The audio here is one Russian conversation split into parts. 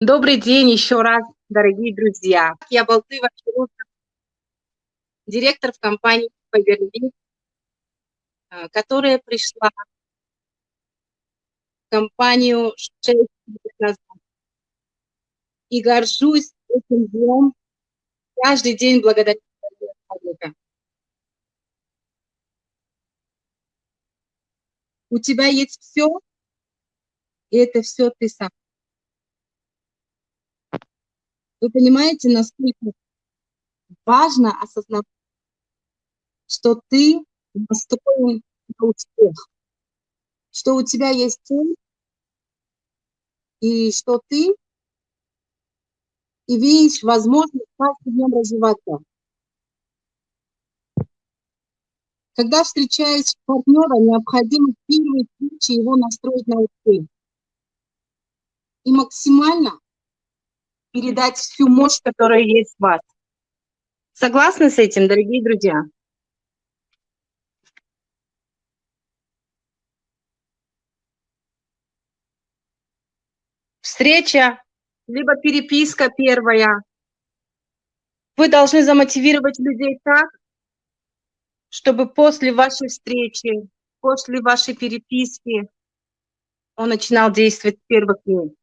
Добрый день еще раз, дорогие друзья. Я Балтыва директор в компании Фаберли, а, которая пришла в компанию 6 лет назад. И горжусь этим днем каждый день благодаря человека. У тебя есть все, и это все ты сам. Вы понимаете, насколько важно осознавать, что ты настроен на успех, что у тебя есть цель, и что ты имеешь возможность каждый днем развиваться. Когда с партнером, необходимо в первой встрече его настроить на успех. И максимально передать всю мощь, которая есть в вас. Согласны с этим, дорогие друзья? Встреча, либо переписка первая. Вы должны замотивировать людей так, чтобы после вашей встречи, после вашей переписки он начинал действовать с первых дней.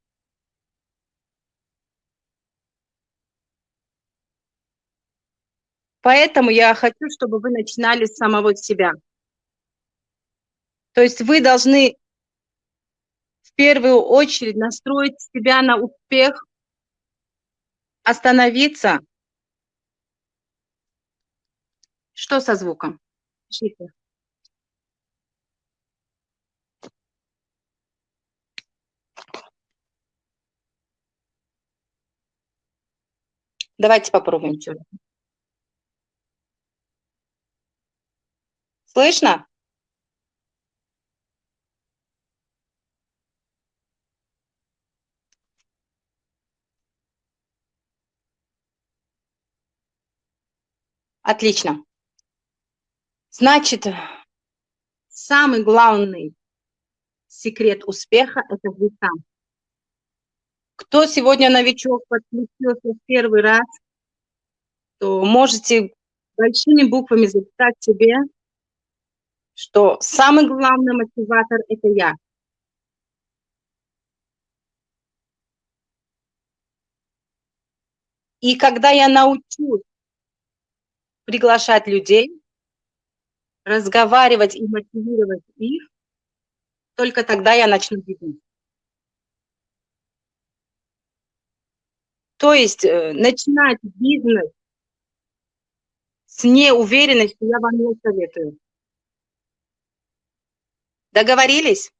Поэтому я хочу, чтобы вы начинали с самого себя. То есть вы должны в первую очередь настроить себя на успех, остановиться. Что со звуком? Пишите. Давайте попробуем сегодня. Слышно? Отлично. Значит, самый главный секрет успеха – это вы сам. Кто сегодня новичок подключился в первый раз, то можете большими буквами записать себе что самый главный мотиватор – это я. И когда я научусь приглашать людей, разговаривать и мотивировать их, только тогда я начну бизнес. То есть э, начинать бизнес с неуверенностью я вам не советую. Договорились?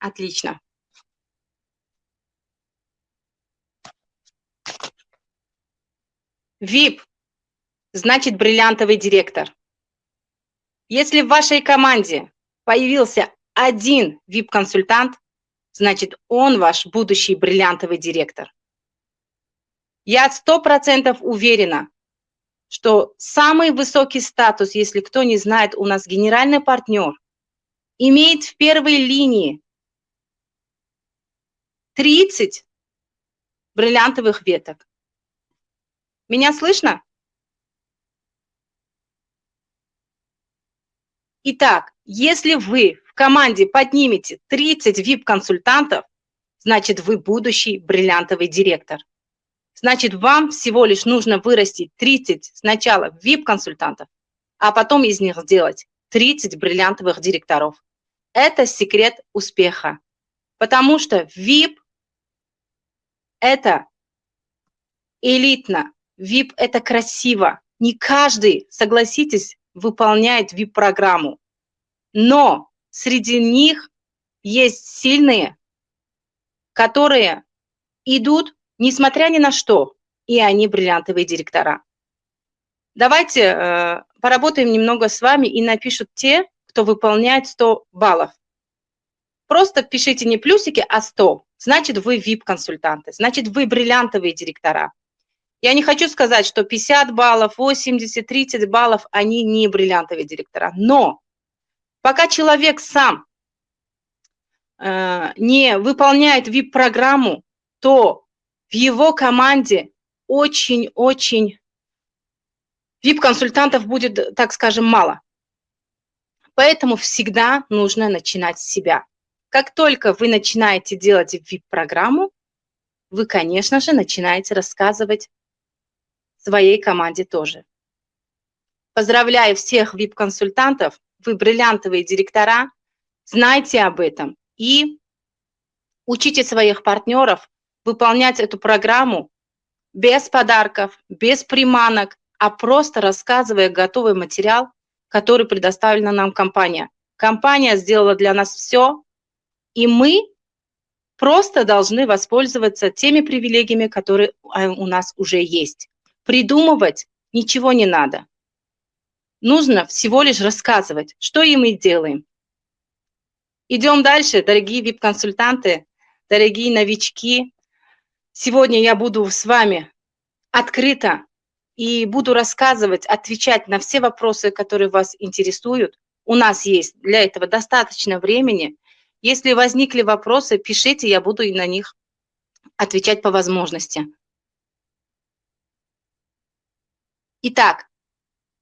Отлично. VIP значит бриллиантовый директор. Если в вашей команде появился один VIP-консультант, значит он ваш будущий бриллиантовый директор. Я сто процентов уверена, что самый высокий статус, если кто не знает, у нас генеральный партнер, имеет в первой линии 30 бриллиантовых веток. Меня слышно? Итак, если вы в команде поднимете 30 VIP-консультантов, значит, вы будущий бриллиантовый директор. Значит, вам всего лишь нужно вырастить 30 сначала VIP-консультантов, а потом из них сделать 30 бриллиантовых директоров. Это секрет успеха. Потому что VIP – это элитно, VIP – это красиво. Не каждый, согласитесь, выполняет VIP-программу. Но среди них есть сильные, которые идут несмотря ни на что, и они бриллиантовые директора. Давайте э, поработаем немного с вами и напишут те, кто выполняет 100 баллов. Просто пишите не плюсики, а 100. Значит, вы VIP-консультанты, значит, вы бриллиантовые директора. Я не хочу сказать, что 50 баллов, 80, 30 баллов, они не бриллиантовые директора. Но Пока человек сам э, не выполняет VIP-программу, то в его команде очень-очень VIP-консультантов будет, так скажем, мало. Поэтому всегда нужно начинать с себя. Как только вы начинаете делать VIP-программу, вы, конечно же, начинаете рассказывать своей команде тоже. Поздравляю всех VIP-консультантов, вы бриллиантовые директора, знайте об этом и учите своих партнеров выполнять эту программу без подарков, без приманок, а просто рассказывая готовый материал, который предоставлена нам компания. Компания сделала для нас все, и мы просто должны воспользоваться теми привилегиями, которые а, у нас уже есть. Придумывать ничего не надо. Нужно всего лишь рассказывать, что и мы делаем. Идем дальше, дорогие VIP-консультанты, дорогие новички. Сегодня я буду с вами открыто и буду рассказывать, отвечать на все вопросы, которые вас интересуют. У нас есть для этого достаточно времени. Если возникли вопросы, пишите, я буду и на них отвечать по возможности. Итак,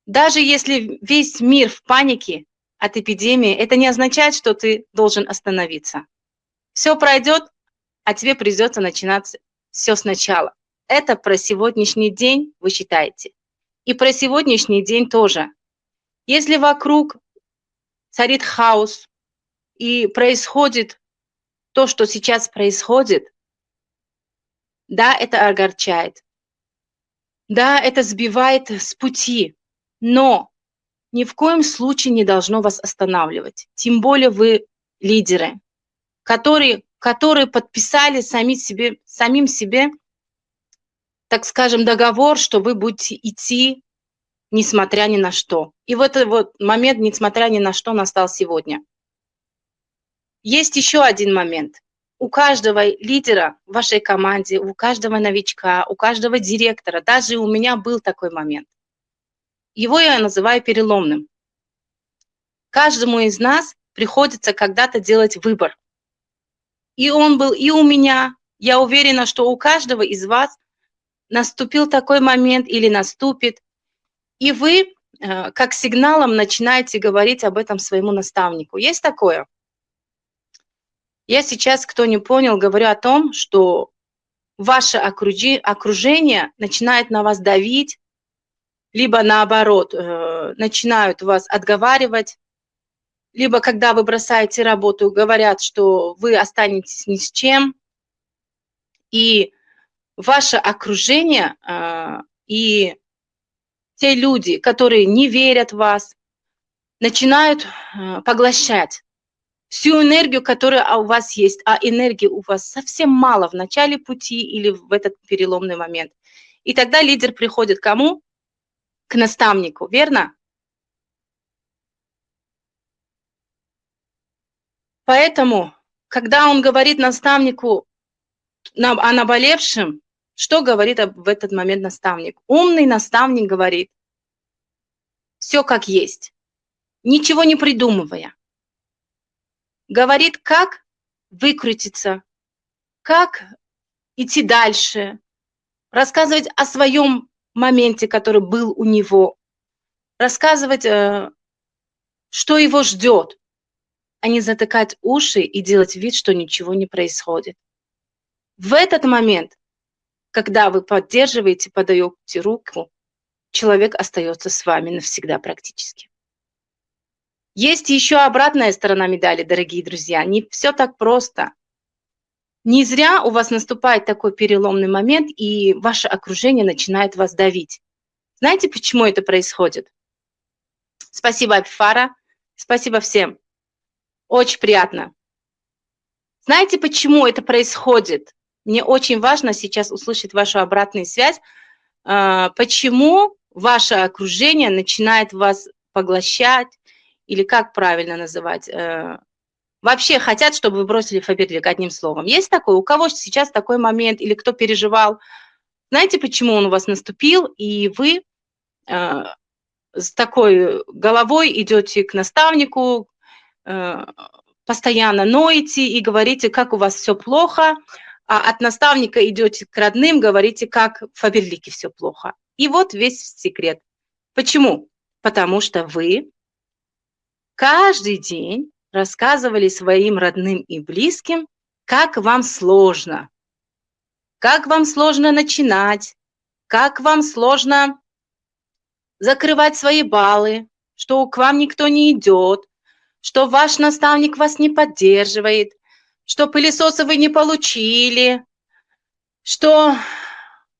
даже если весь мир в панике от эпидемии, это не означает, что ты должен остановиться. Все пройдет, а тебе придется начинать все сначала. Это про сегодняшний день вы считаете. И про сегодняшний день тоже. Если вокруг царит хаос и происходит то, что сейчас происходит, да, это огорчает. Да, это сбивает с пути, но ни в коем случае не должно вас останавливать. Тем более вы лидеры, которые, которые подписали сами себе, самим себе так скажем, договор, что вы будете идти, несмотря ни на что. И в этот вот момент, несмотря ни на что, настал сегодня. Есть еще один момент. У каждого лидера в вашей команде, у каждого новичка, у каждого директора, даже у меня был такой момент. Его я называю переломным. Каждому из нас приходится когда-то делать выбор. И он был и у меня. Я уверена, что у каждого из вас наступил такой момент или наступит, и вы э, как сигналом начинаете говорить об этом своему наставнику. Есть такое? Я сейчас, кто не понял, говорю о том, что ваше окружение начинает на вас давить, либо наоборот, э, начинают вас отговаривать, либо когда вы бросаете работу, говорят, что вы останетесь ни с чем, и ваше окружение э, и те люди, которые не верят в вас, начинают э, поглощать всю энергию, которая у вас есть, а энергии у вас совсем мало в начале пути или в этот переломный момент. И тогда лидер приходит к кому? К наставнику, верно? Поэтому, когда он говорит наставнику о наболевшем, что говорит в этот момент наставник? Умный наставник говорит, все как есть, ничего не придумывая. Говорит, как выкрутиться, как идти дальше, рассказывать о своем моменте, который был у него, рассказывать, э, что его ждет, а не затыкать уши и делать вид, что ничего не происходит. В этот момент когда вы поддерживаете, подаете руку, человек остается с вами навсегда практически. Есть еще обратная сторона медали, дорогие друзья. Не все так просто. Не зря у вас наступает такой переломный момент, и ваше окружение начинает вас давить. Знаете, почему это происходит? Спасибо, Апифара. Спасибо всем. Очень приятно. Знаете, почему это происходит? Мне очень важно сейчас услышать вашу обратную связь. А, почему ваше окружение начинает вас поглощать, или как правильно называть, э, вообще хотят, чтобы вы бросили Фаберлик, одним словом. Есть такое? У кого сейчас такой момент, или кто переживал? Знаете, почему он у вас наступил, и вы э, с такой головой идете к наставнику, постоянно ноете и говорите, как у вас все плохо, а от наставника идете к родным, говорите, как в Фаберлике все плохо. И вот весь секрет. Почему? Потому что вы каждый день рассказывали своим родным и близким, как вам сложно, как вам сложно начинать, как вам сложно закрывать свои баллы, что к вам никто не идет, что ваш наставник вас не поддерживает, что пылесосы вы не получили, что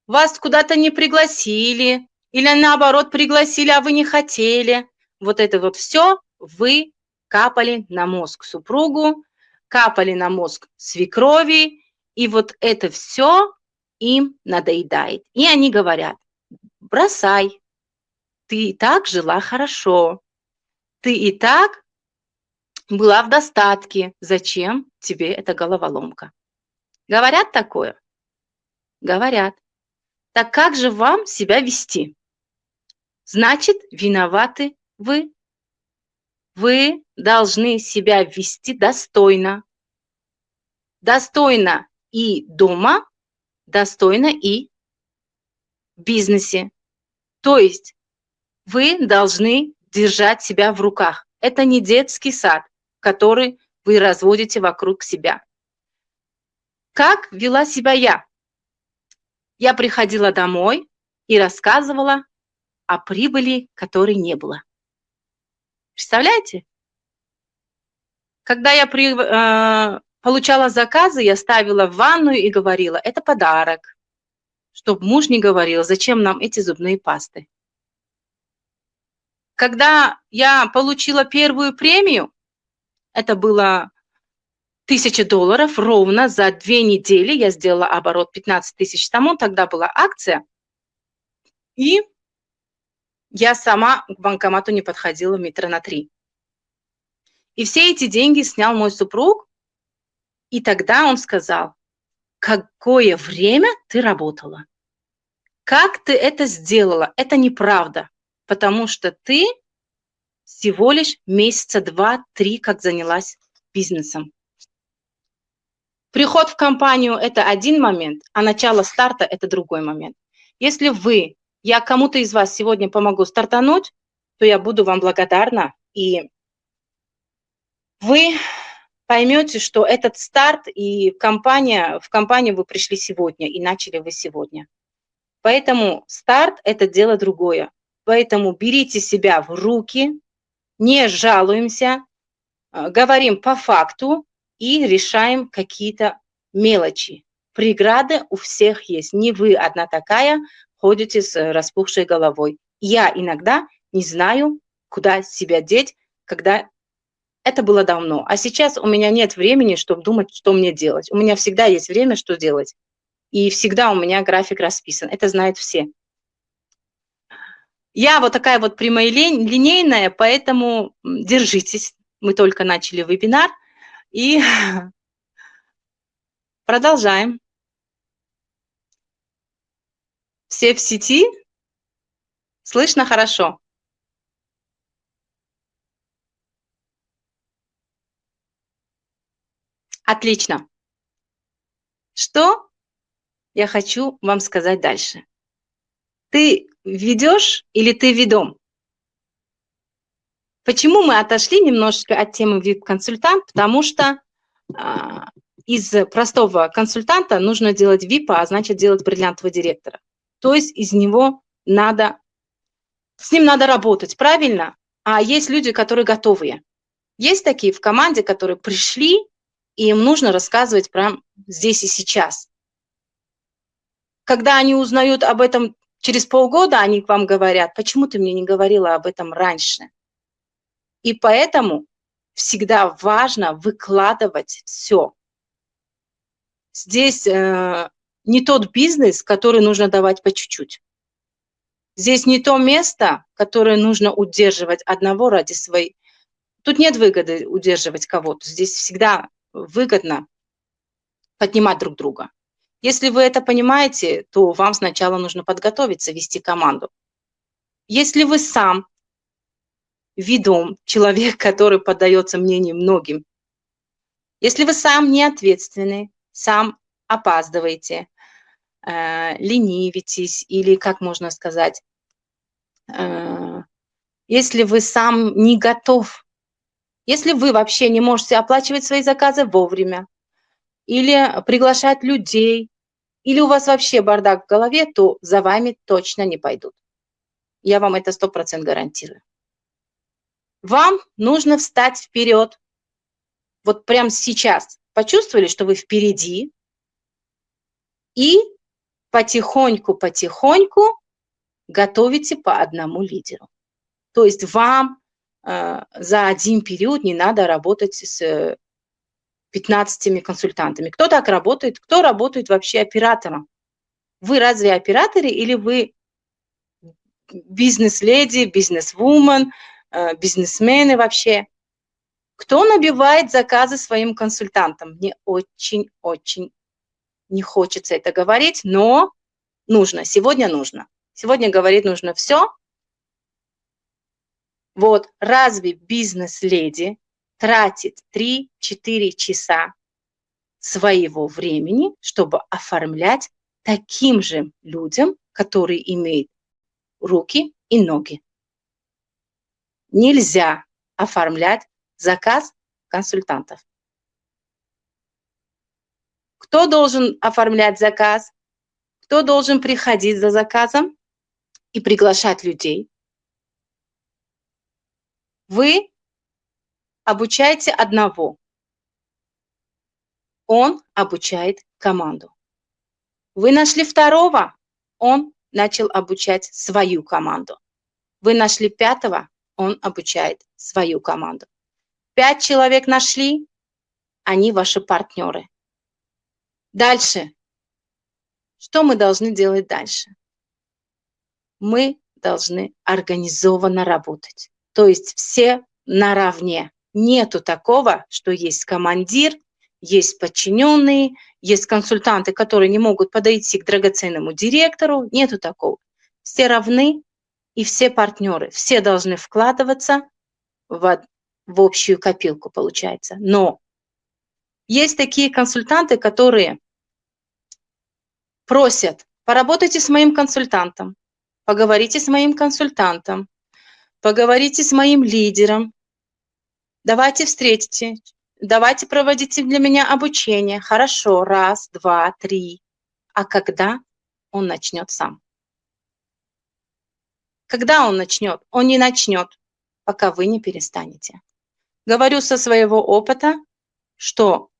вас куда-то не пригласили, или наоборот пригласили, а вы не хотели. Вот это вот все вы капали на мозг супругу, капали на мозг свекрови, и вот это все им надоедает. И они говорят, бросай, ты и так жила хорошо, ты и так была в достатке, зачем тебе эта головоломка? Говорят такое? Говорят. Так как же вам себя вести? Значит, виноваты вы. Вы должны себя вести достойно. Достойно и дома, достойно и в бизнесе. То есть вы должны держать себя в руках. Это не детский сад который вы разводите вокруг себя. Как вела себя я? Я приходила домой и рассказывала о прибыли, которой не было. Представляете? Когда я при, э, получала заказы, я ставила в ванную и говорила, это подарок, чтобы муж не говорил, зачем нам эти зубные пасты. Когда я получила первую премию, это было тысяча долларов ровно за две недели. Я сделала оборот 15 тысяч тому, тогда была акция. И я сама к банкомату не подходила метра на три. И все эти деньги снял мой супруг, и тогда он сказал, какое время ты работала? Как ты это сделала? Это неправда, потому что ты всего лишь месяца два-три, как занялась бизнесом. Приход в компанию – это один момент, а начало старта – это другой момент. Если вы, я кому-то из вас сегодня помогу стартануть, то я буду вам благодарна, и вы поймете, что этот старт и компания, в компанию вы пришли сегодня, и начали вы сегодня. Поэтому старт – это дело другое. Поэтому берите себя в руки, не жалуемся, а, говорим по факту и решаем какие-то мелочи. Преграды у всех есть. Не вы одна такая ходите с распухшей головой. Я иногда не знаю, куда себя деть, когда это было давно. А сейчас у меня нет времени, чтобы думать, что мне делать. У меня всегда есть время, что делать. И всегда у меня график расписан. Это знают все. Я вот такая вот прямолинейная, поэтому держитесь. Мы только начали вебинар. И продолжаем. Все в сети? Слышно хорошо? Отлично. Что я хочу вам сказать дальше? Ты ведешь или ты ведом? Почему мы отошли немножечко от темы VIP-консультант? Потому что а, из простого консультанта нужно делать VIP, а значит делать бриллиантового директора. То есть из него надо, с ним надо работать, правильно? А есть люди, которые готовые. Есть такие в команде, которые пришли, и им нужно рассказывать прямо здесь и сейчас. Когда они узнают об этом Через полгода они к вам говорят, почему ты мне не говорила об этом раньше? И поэтому всегда важно выкладывать все. Здесь э, не тот бизнес, который нужно давать по чуть-чуть. Здесь не то место, которое нужно удерживать одного ради своей. Тут нет выгоды удерживать кого-то. Здесь всегда выгодно поднимать друг друга. Если вы это понимаете, то вам сначала нужно подготовиться, вести команду. Если вы сам ведом, человек, который поддается мнению многим. Если вы сам не ответственный, сам опаздываете, э, ленивитесь или, как можно сказать, э, если вы сам не готов, если вы вообще не можете оплачивать свои заказы вовремя, или приглашать людей, или у вас вообще бардак в голове, то за вами точно не пойдут. Я вам это сто процентов гарантирую. Вам нужно встать вперед. Вот прямо сейчас почувствовали, что вы впереди, и потихоньку-потихоньку готовите по одному лидеру. То есть вам э, за один период не надо работать с 15 консультантами. Кто так работает? Кто работает вообще оператором? Вы разве операторы или вы бизнес-леди, бизнес-вумен, э, бизнесмены вообще? Кто набивает заказы своим консультантам? Мне очень-очень не хочется это говорить, но нужно, сегодня нужно. Сегодня говорить нужно все. Вот, разве бизнес-леди тратит 3-4 часа своего времени, чтобы оформлять таким же людям, которые имеют руки и ноги. Нельзя оформлять заказ консультантов. Кто должен оформлять заказ? Кто должен приходить за заказом и приглашать людей? Вы обучаете одного. Он обучает команду. Вы нашли второго, он начал обучать свою команду. Вы нашли пятого, он обучает свою команду. Пять человек нашли, они ваши партнеры. Дальше. Что мы должны делать дальше? Мы должны организованно работать. То есть все наравне. Нету такого, что есть командир, есть подчиненные, есть консультанты, которые не могут подойти к драгоценному директору. Нету такого. Все равны и все партнеры. Все должны вкладываться в, в общую копилку, получается. Но есть такие консультанты, которые просят, поработайте с моим консультантом, поговорите с моим консультантом, поговорите с моим лидером, давайте встретите, давайте проводите для меня обучение. Хорошо, раз, два, три. А когда он начнет сам? Когда он начнет? Он не начнет, пока вы не перестанете. Говорю со своего опыта, что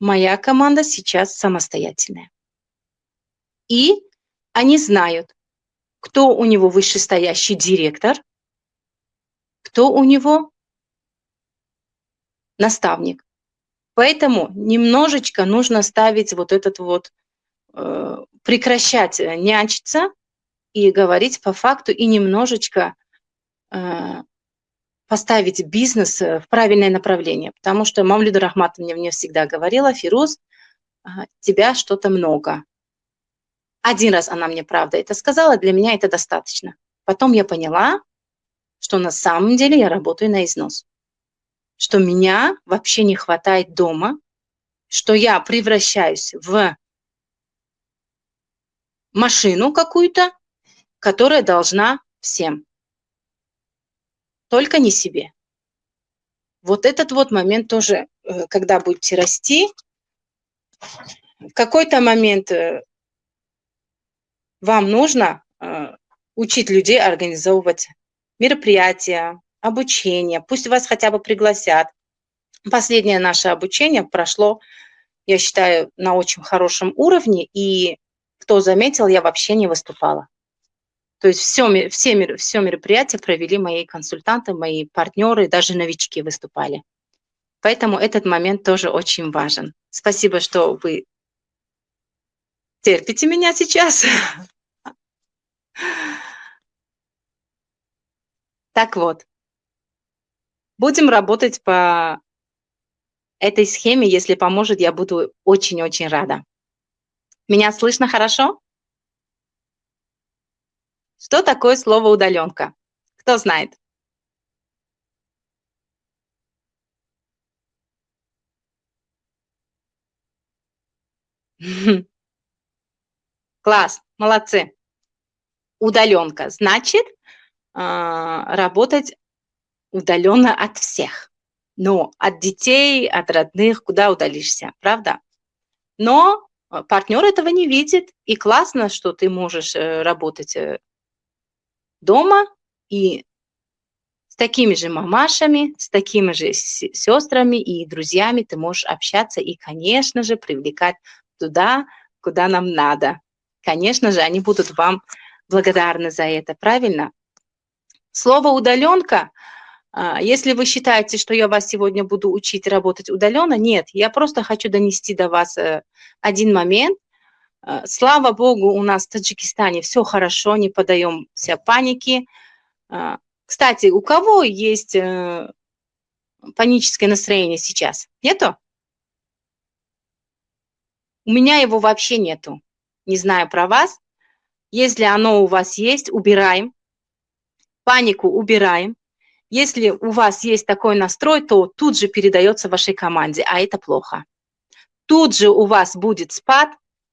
моя команда сейчас самостоятельная. И они знают, кто у него вышестоящий директор, кто у него наставник. Поэтому немножечко нужно ставить вот этот вот, э, прекращать э, нянчиться и говорить по факту, и немножечко э, поставить бизнес э, в правильное направление. Потому что Мамлюда Рахматовна мне всегда говорила, Фируз, тебя что-то много. Один раз она мне правда это сказала, для меня это достаточно. Потом я поняла, что на самом деле я работаю на износ что меня вообще не хватает дома, что я превращаюсь в машину какую-то, которая должна всем, только не себе. Вот этот вот момент тоже, э, когда будете расти, в какой-то момент э, вам нужно э, учить людей организовывать мероприятия, обучение, пусть вас хотя бы пригласят. Последнее наше обучение прошло, я считаю, на очень хорошем уровне, и кто заметил, я вообще не выступала. То есть все, все, все мероприятия провели мои консультанты, мои партнеры, даже новички выступали. Поэтому этот момент тоже очень важен. Спасибо, что вы терпите меня сейчас. Так вот, Будем работать по этой схеме. Если поможет, я буду очень-очень рада. Меня слышно хорошо? Что такое слово «удаленка»? Кто знает? Класс, молодцы. Удаленка значит а, работать удаленно от всех. Но от детей, от родных, куда удалишься, правда? Но а, партнер этого не видит, и классно, что ты можешь э, работать э, дома и с такими же мамашами, с такими же сестрами и друзьями ты можешь общаться и, конечно же, привлекать туда, куда нам надо. Конечно же, они будут вам благодарны за это, правильно? Слово «удаленка» если вы считаете, что я вас сегодня буду учить работать удаленно, нет, я просто хочу донести до вас э, один момент. А, слава Богу, у нас в Таджикистане все хорошо, не подаемся панике. А, кстати, у кого есть э, паническое настроение сейчас? Нету? У меня его вообще нету. Не знаю про вас. Если оно у вас есть, убираем. Панику убираем. Если у вас есть такой настрой, то тут же передается вашей команде, а это плохо. Тут же у вас будет спад,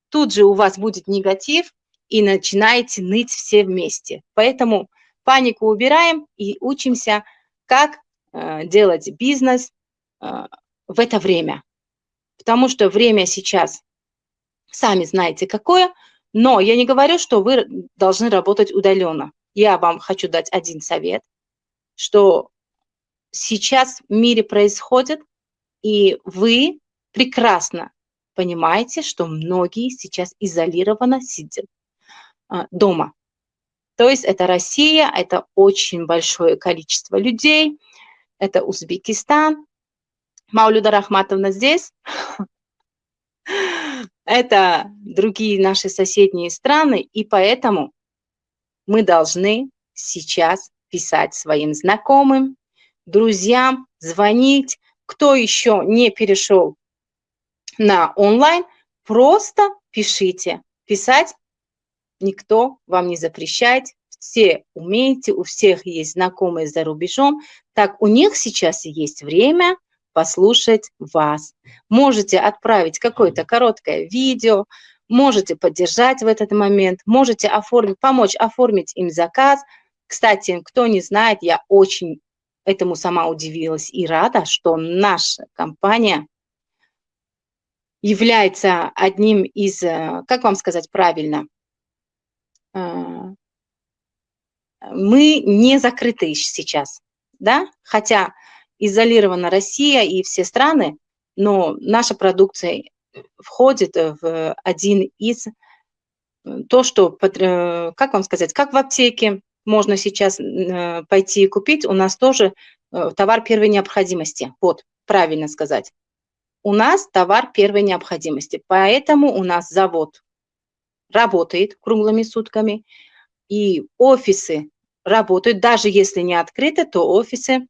тут же у вас будет негатив, и начинаете ныть все вместе. Поэтому панику убираем и учимся, как э, делать бизнес э, в это время. Потому что время сейчас, сами знаете какое, но я не говорю, что вы должны работать удаленно. Я вам хочу дать один совет, что сейчас в мире происходит, и вы прекрасно понимаете, что многие сейчас изолированно сидят а, дома. То есть это Россия, это очень большое количество людей, это Узбекистан. Маулюда Рахматовна здесь. Это другие наши соседние страны, и поэтому мы должны сейчас писать своим знакомым, друзьям, звонить. Кто еще не перешел на онлайн, просто пишите. Писать никто вам не запрещает, все умеете, у всех есть знакомые за рубежом, так у них сейчас есть время послушать вас. Можете отправить какое-то короткое видео, можете поддержать в этот момент, можете оформить, помочь оформить им заказ. Кстати, кто не знает, я очень этому сама удивилась и рада, что наша компания является одним из, э, как вам сказать правильно, а, мы не закрыты сейчас, да, хотя изолирована Россия и все страны, но наша продукция входит в один из, то, что, э, как вам сказать, как в аптеке можно сейчас э, пойти и купить, у нас тоже э, товар первой необходимости, вот, правильно сказать. У нас товар первой необходимости, поэтому у нас завод работает круглыми сутками, и офисы работают, даже если не открыты, то офисы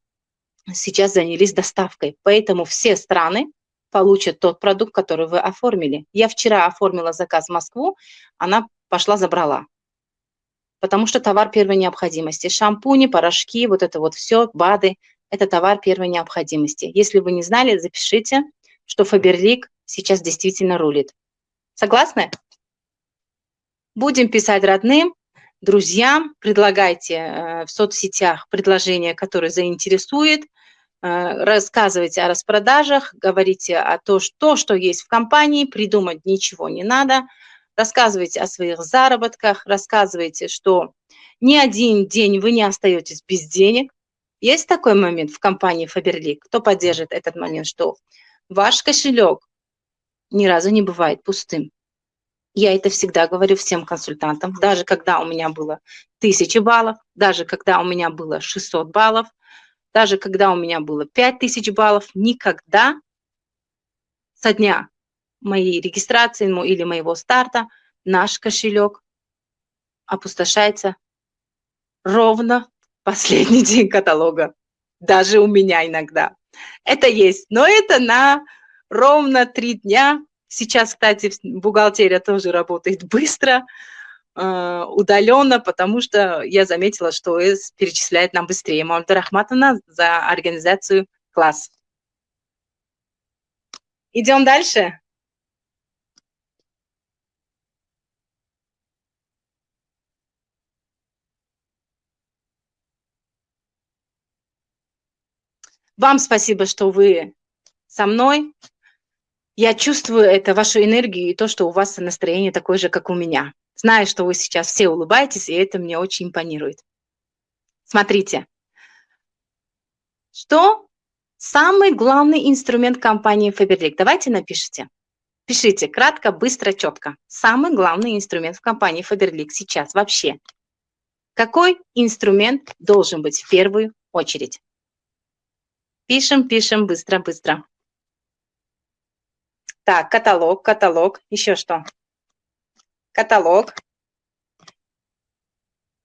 сейчас занялись доставкой. Поэтому все страны получат тот продукт, который вы оформили. Я вчера оформила заказ в Москву, она пошла забрала. Потому что товар первой необходимости. Шампуни, порошки, вот это вот все, БАДы – это товар первой необходимости. Если вы не знали, запишите, что Фаберлик сейчас действительно рулит. Согласны? Будем писать родным, друзьям, предлагайте э, в соцсетях предложения, которые заинтересует, э, рассказывайте о распродажах, говорите о том, что, что есть в компании, придумать ничего не надо, рассказывайте о своих заработках, рассказывайте, что ни один день вы не остаетесь без денег. Есть такой момент в компании Faberlic, кто поддержит этот момент, что ваш кошелек ни разу не бывает пустым. Я это всегда говорю всем консультантам, даже когда у меня было 1000 баллов, даже когда у меня было 600 баллов, даже когда у меня было 5000 баллов, никогда со дня моей регистрации или моего старта наш кошелек опустошается ровно последний день каталога. Даже у меня иногда. Это есть, но это на ровно три дня Сейчас, кстати, бухгалтерия тоже работает быстро, э, удаленно, потому что я заметила, что ОС перечисляет нам быстрее. Мамда Рахматовна за организацию класс. Идем дальше. Вам спасибо, что вы со мной. Я чувствую это, вашу энергию и то, что у вас настроение такое же, как у меня. Знаю, что вы сейчас все улыбаетесь, и это мне очень импонирует. Смотрите, что самый главный инструмент компании Faberlic? Давайте напишите. Пишите кратко, быстро, четко. Самый главный инструмент в компании Faberlic сейчас вообще. Какой инструмент должен быть в первую очередь? Пишем, пишем, быстро, быстро. Так, каталог, каталог. Еще что? Каталог.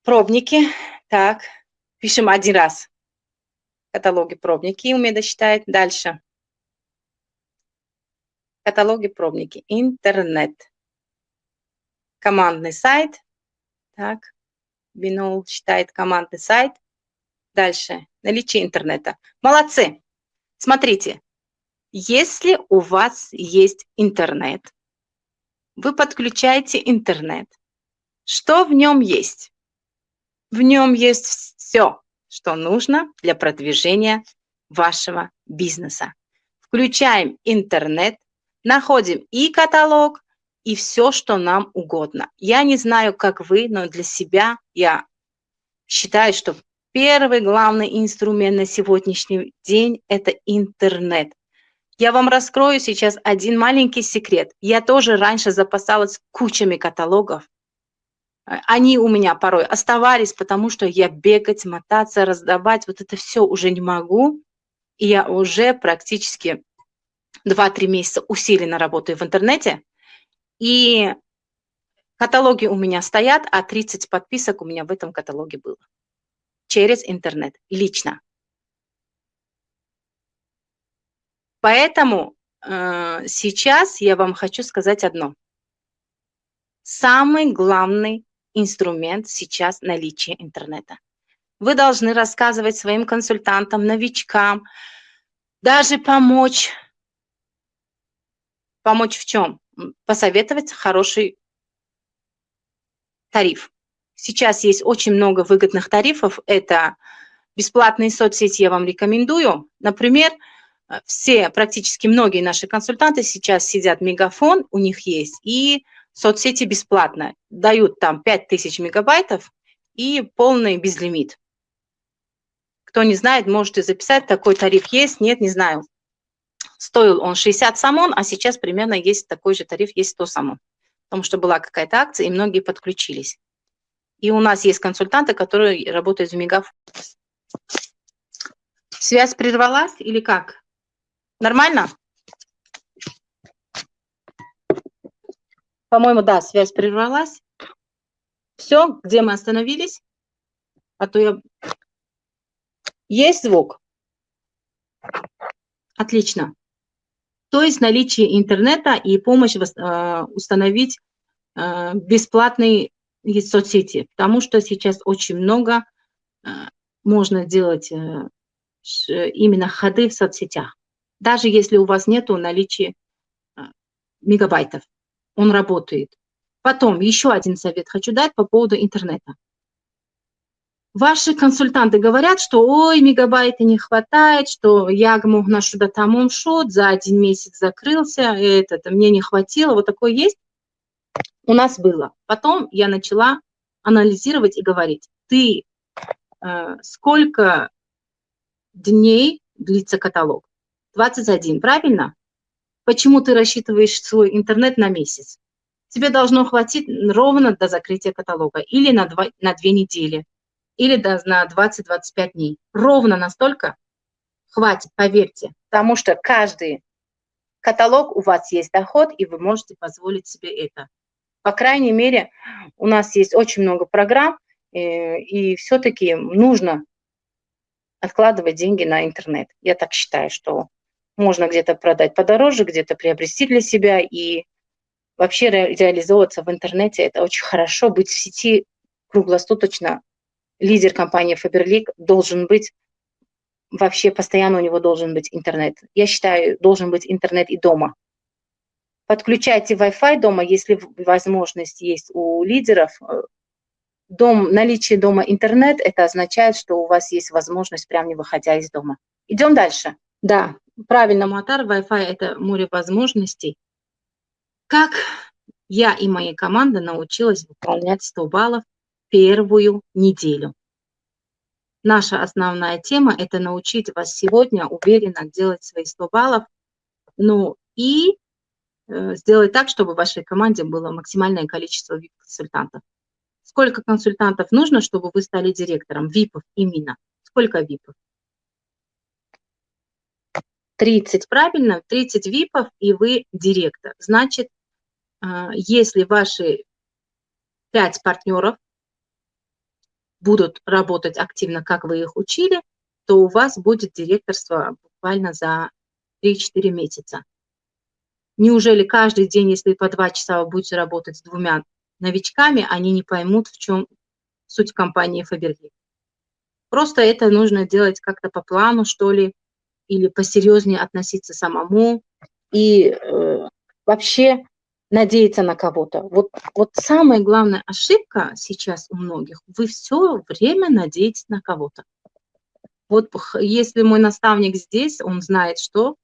Пробники. Так, пишем один раз. Каталоги, пробники. Умеда считает. Дальше. Каталоги, пробники. Интернет. Командный сайт. Так. Бинол считает командный сайт. Дальше. Наличие интернета. Молодцы. Смотрите. Если у вас есть интернет, вы подключаете интернет. Что в нем есть? В нем есть все, что нужно для продвижения вашего бизнеса. Включаем интернет, находим и каталог, и все, что нам угодно. Я не знаю, как вы, но для себя я считаю, что первый главный инструмент на сегодняшний день – это интернет. Я вам раскрою сейчас один маленький секрет. Я тоже раньше запасалась кучами каталогов. Они у меня порой оставались, потому что я бегать, мотаться, раздавать, вот это все уже не могу. И я уже практически 2-3 месяца усиленно работаю в интернете, и каталоги у меня стоят, а 30 подписок у меня в этом каталоге было. Через интернет, лично. Поэтому э, сейчас я вам хочу сказать одно. Самый главный инструмент сейчас наличие интернета. Вы должны рассказывать своим консультантам, новичкам, даже помочь Помочь в чем? Посоветовать хороший тариф. Сейчас есть очень много выгодных тарифов. Это бесплатные соцсети я вам рекомендую. Например, все, практически многие наши консультанты сейчас сидят Мегафон, у них есть, и соцсети бесплатно. Дают там 5000 мегабайтов и полный безлимит. Кто не знает, можете записать, такой тариф есть, нет, не знаю. Стоил он 60 самон, а сейчас примерно есть такой же тариф, есть 100 самон. Потому что была какая-то акция, и многие подключились. И у нас есть консультанты, которые работают в Мегафон. Связь прервалась или как? Нормально? По-моему, да, связь прервалась. Все, где мы остановились? А то я... Есть звук? Отлично. То есть наличие интернета и помощь э, установить э, бесплатные соцсети, потому что сейчас очень много э, можно делать именно ходы в соцсетях. Даже если у вас нет наличия мегабайтов, он работает. Потом еще один совет хочу дать по поводу интернета. Ваши консультанты говорят, что ой, мегабайта не хватает, что я мог на что-то там шот, за один месяц закрылся, этот, мне не хватило, вот такое есть? У нас было. Потом я начала анализировать и говорить, ты э, сколько дней длится каталог? 21, правильно? Почему ты рассчитываешь свой интернет на месяц? Тебе должно хватить ровно до закрытия каталога или на, два, на две недели или на 20-25 дней. Ровно настолько хватит, поверьте, потому что каждый каталог у вас есть доход, и вы можете позволить себе это. По крайней мере, у нас есть очень много программ, и, э, и все-таки нужно откладывать деньги на интернет. Я так считаю, что можно где-то продать подороже, где-то приобрести для себя, и вообще ре реализовываться в интернете – это очень хорошо, быть в сети круглосуточно лидер компании Faberlic должен быть, вообще постоянно у него должен быть интернет. Я считаю, должен быть интернет и дома. Подключайте Wi-Fi дома, если возможность есть у лидеров. Дом, наличие дома интернет, это означает, что у вас есть возможность, прямо не выходя из дома, Идем дальше. Да, правильно, Муатар, Wi-Fi – это море возможностей. Как я и моя команда научилась выполнять 100 баллов первую неделю. Наша основная тема – это научить вас сегодня уверенно делать свои 100 баллов, ну и э, сделать так, чтобы в вашей команде было максимальное количество VIP-консультантов. Сколько консультантов нужно, чтобы вы стали директором? ВИПов именно. Сколько ВИПов? 30, правильно? 30 ВИПов, и вы директор. Значит, а, если ваши 5 партнеров будут работать активно, как вы их учили, то у вас будет директорство буквально за 3-4 месяца. Неужели каждый день, если по 2 часа вы будете работать с двумя новичками, они не поймут, в чем суть компании Фаберги? Просто это нужно делать как-то по плану, что ли, или посерьезнее относиться самому. И э, вообще надеяться на кого-то. Вот, вот самая главная ошибка сейчас у многих, вы все время надеетесь на кого-то. Вот если мой наставник здесь, он знает, что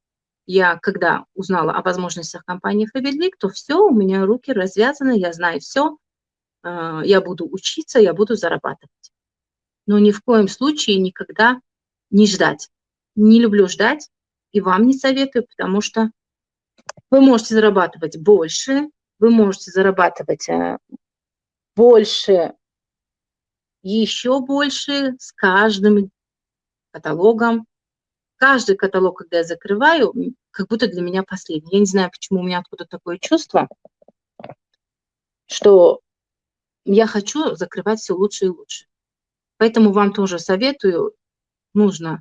я, когда узнала о возможностях компании Фаберлик, то все, у меня руки развязаны, я знаю все, а, я буду учиться, я буду зарабатывать. Но ни в коем случае никогда не ждать. Не люблю ждать, и вам не советую, потому что вы можете зарабатывать больше, вы можете зарабатывать э, больше, еще больше с каждым каталогом. Каждый каталог, когда я закрываю, как будто для меня последний. Я не знаю, почему у меня откуда такое чувство, что я хочу закрывать все лучше и лучше. Поэтому вам тоже советую, нужно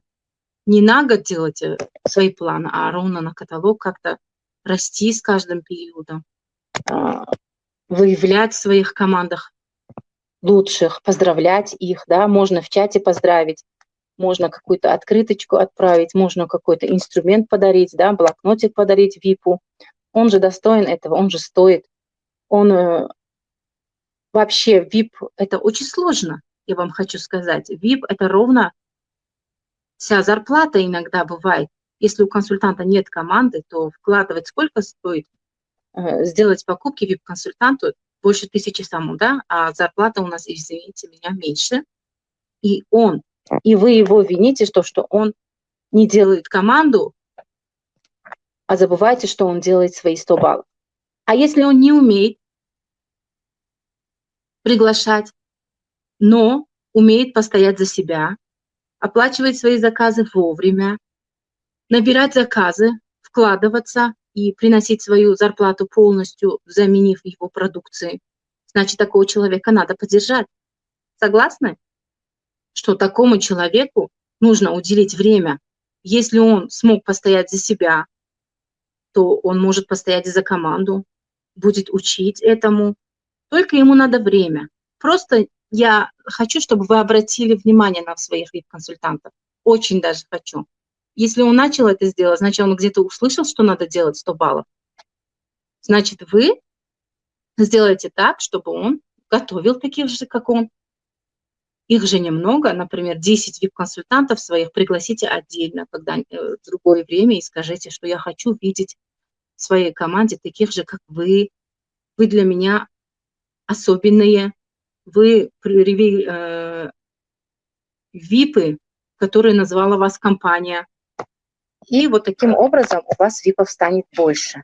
не на год делать э, свои планы, а ровно на каталог как-то расти с каждым периодом, а, выявлять в своих командах лучших, поздравлять их, да, можно в чате поздравить, можно какую-то открыточку отправить, можно какой-то инструмент подарить, да, блокнотик подарить ВИПу. Он же достоин этого, он же стоит. Он э, вообще ВИП – это очень сложно, я вам хочу сказать. ВИП – это ровно вся зарплата иногда бывает. Если у консультанта нет команды, то вкладывать сколько стоит э, сделать покупки VIP-консультанту больше тысячи самому, да, а зарплата у нас, извините меня, меньше. И он, и вы его вините, что, что он не делает команду, а забывайте, что он делает свои 100 баллов. А если он не умеет приглашать, но умеет постоять за себя, оплачивать свои заказы вовремя, набирать заказы, вкладываться и приносить свою зарплату полностью, заменив его продукцией. Значит, такого человека надо поддержать. Согласны? Что такому человеку нужно уделить время. Если он смог постоять за себя, то он может постоять за команду, будет учить этому. Только ему надо время. Просто я хочу, чтобы вы обратили внимание на своих вип-консультантов. Очень даже хочу. Если он начал это сделать, значит, он где-то услышал, что надо делать 100 баллов. Значит, вы сделаете так, чтобы он готовил таких же, как он. Их же немного, например, 10 VIP-консультантов своих пригласите отдельно, когда э, в другое время, и скажите, что я хочу видеть в своей команде таких же, как вы. Вы для меня особенные. Вы э, ВИПы, которые назвала вас компания. И вот таким образом у вас випов станет больше.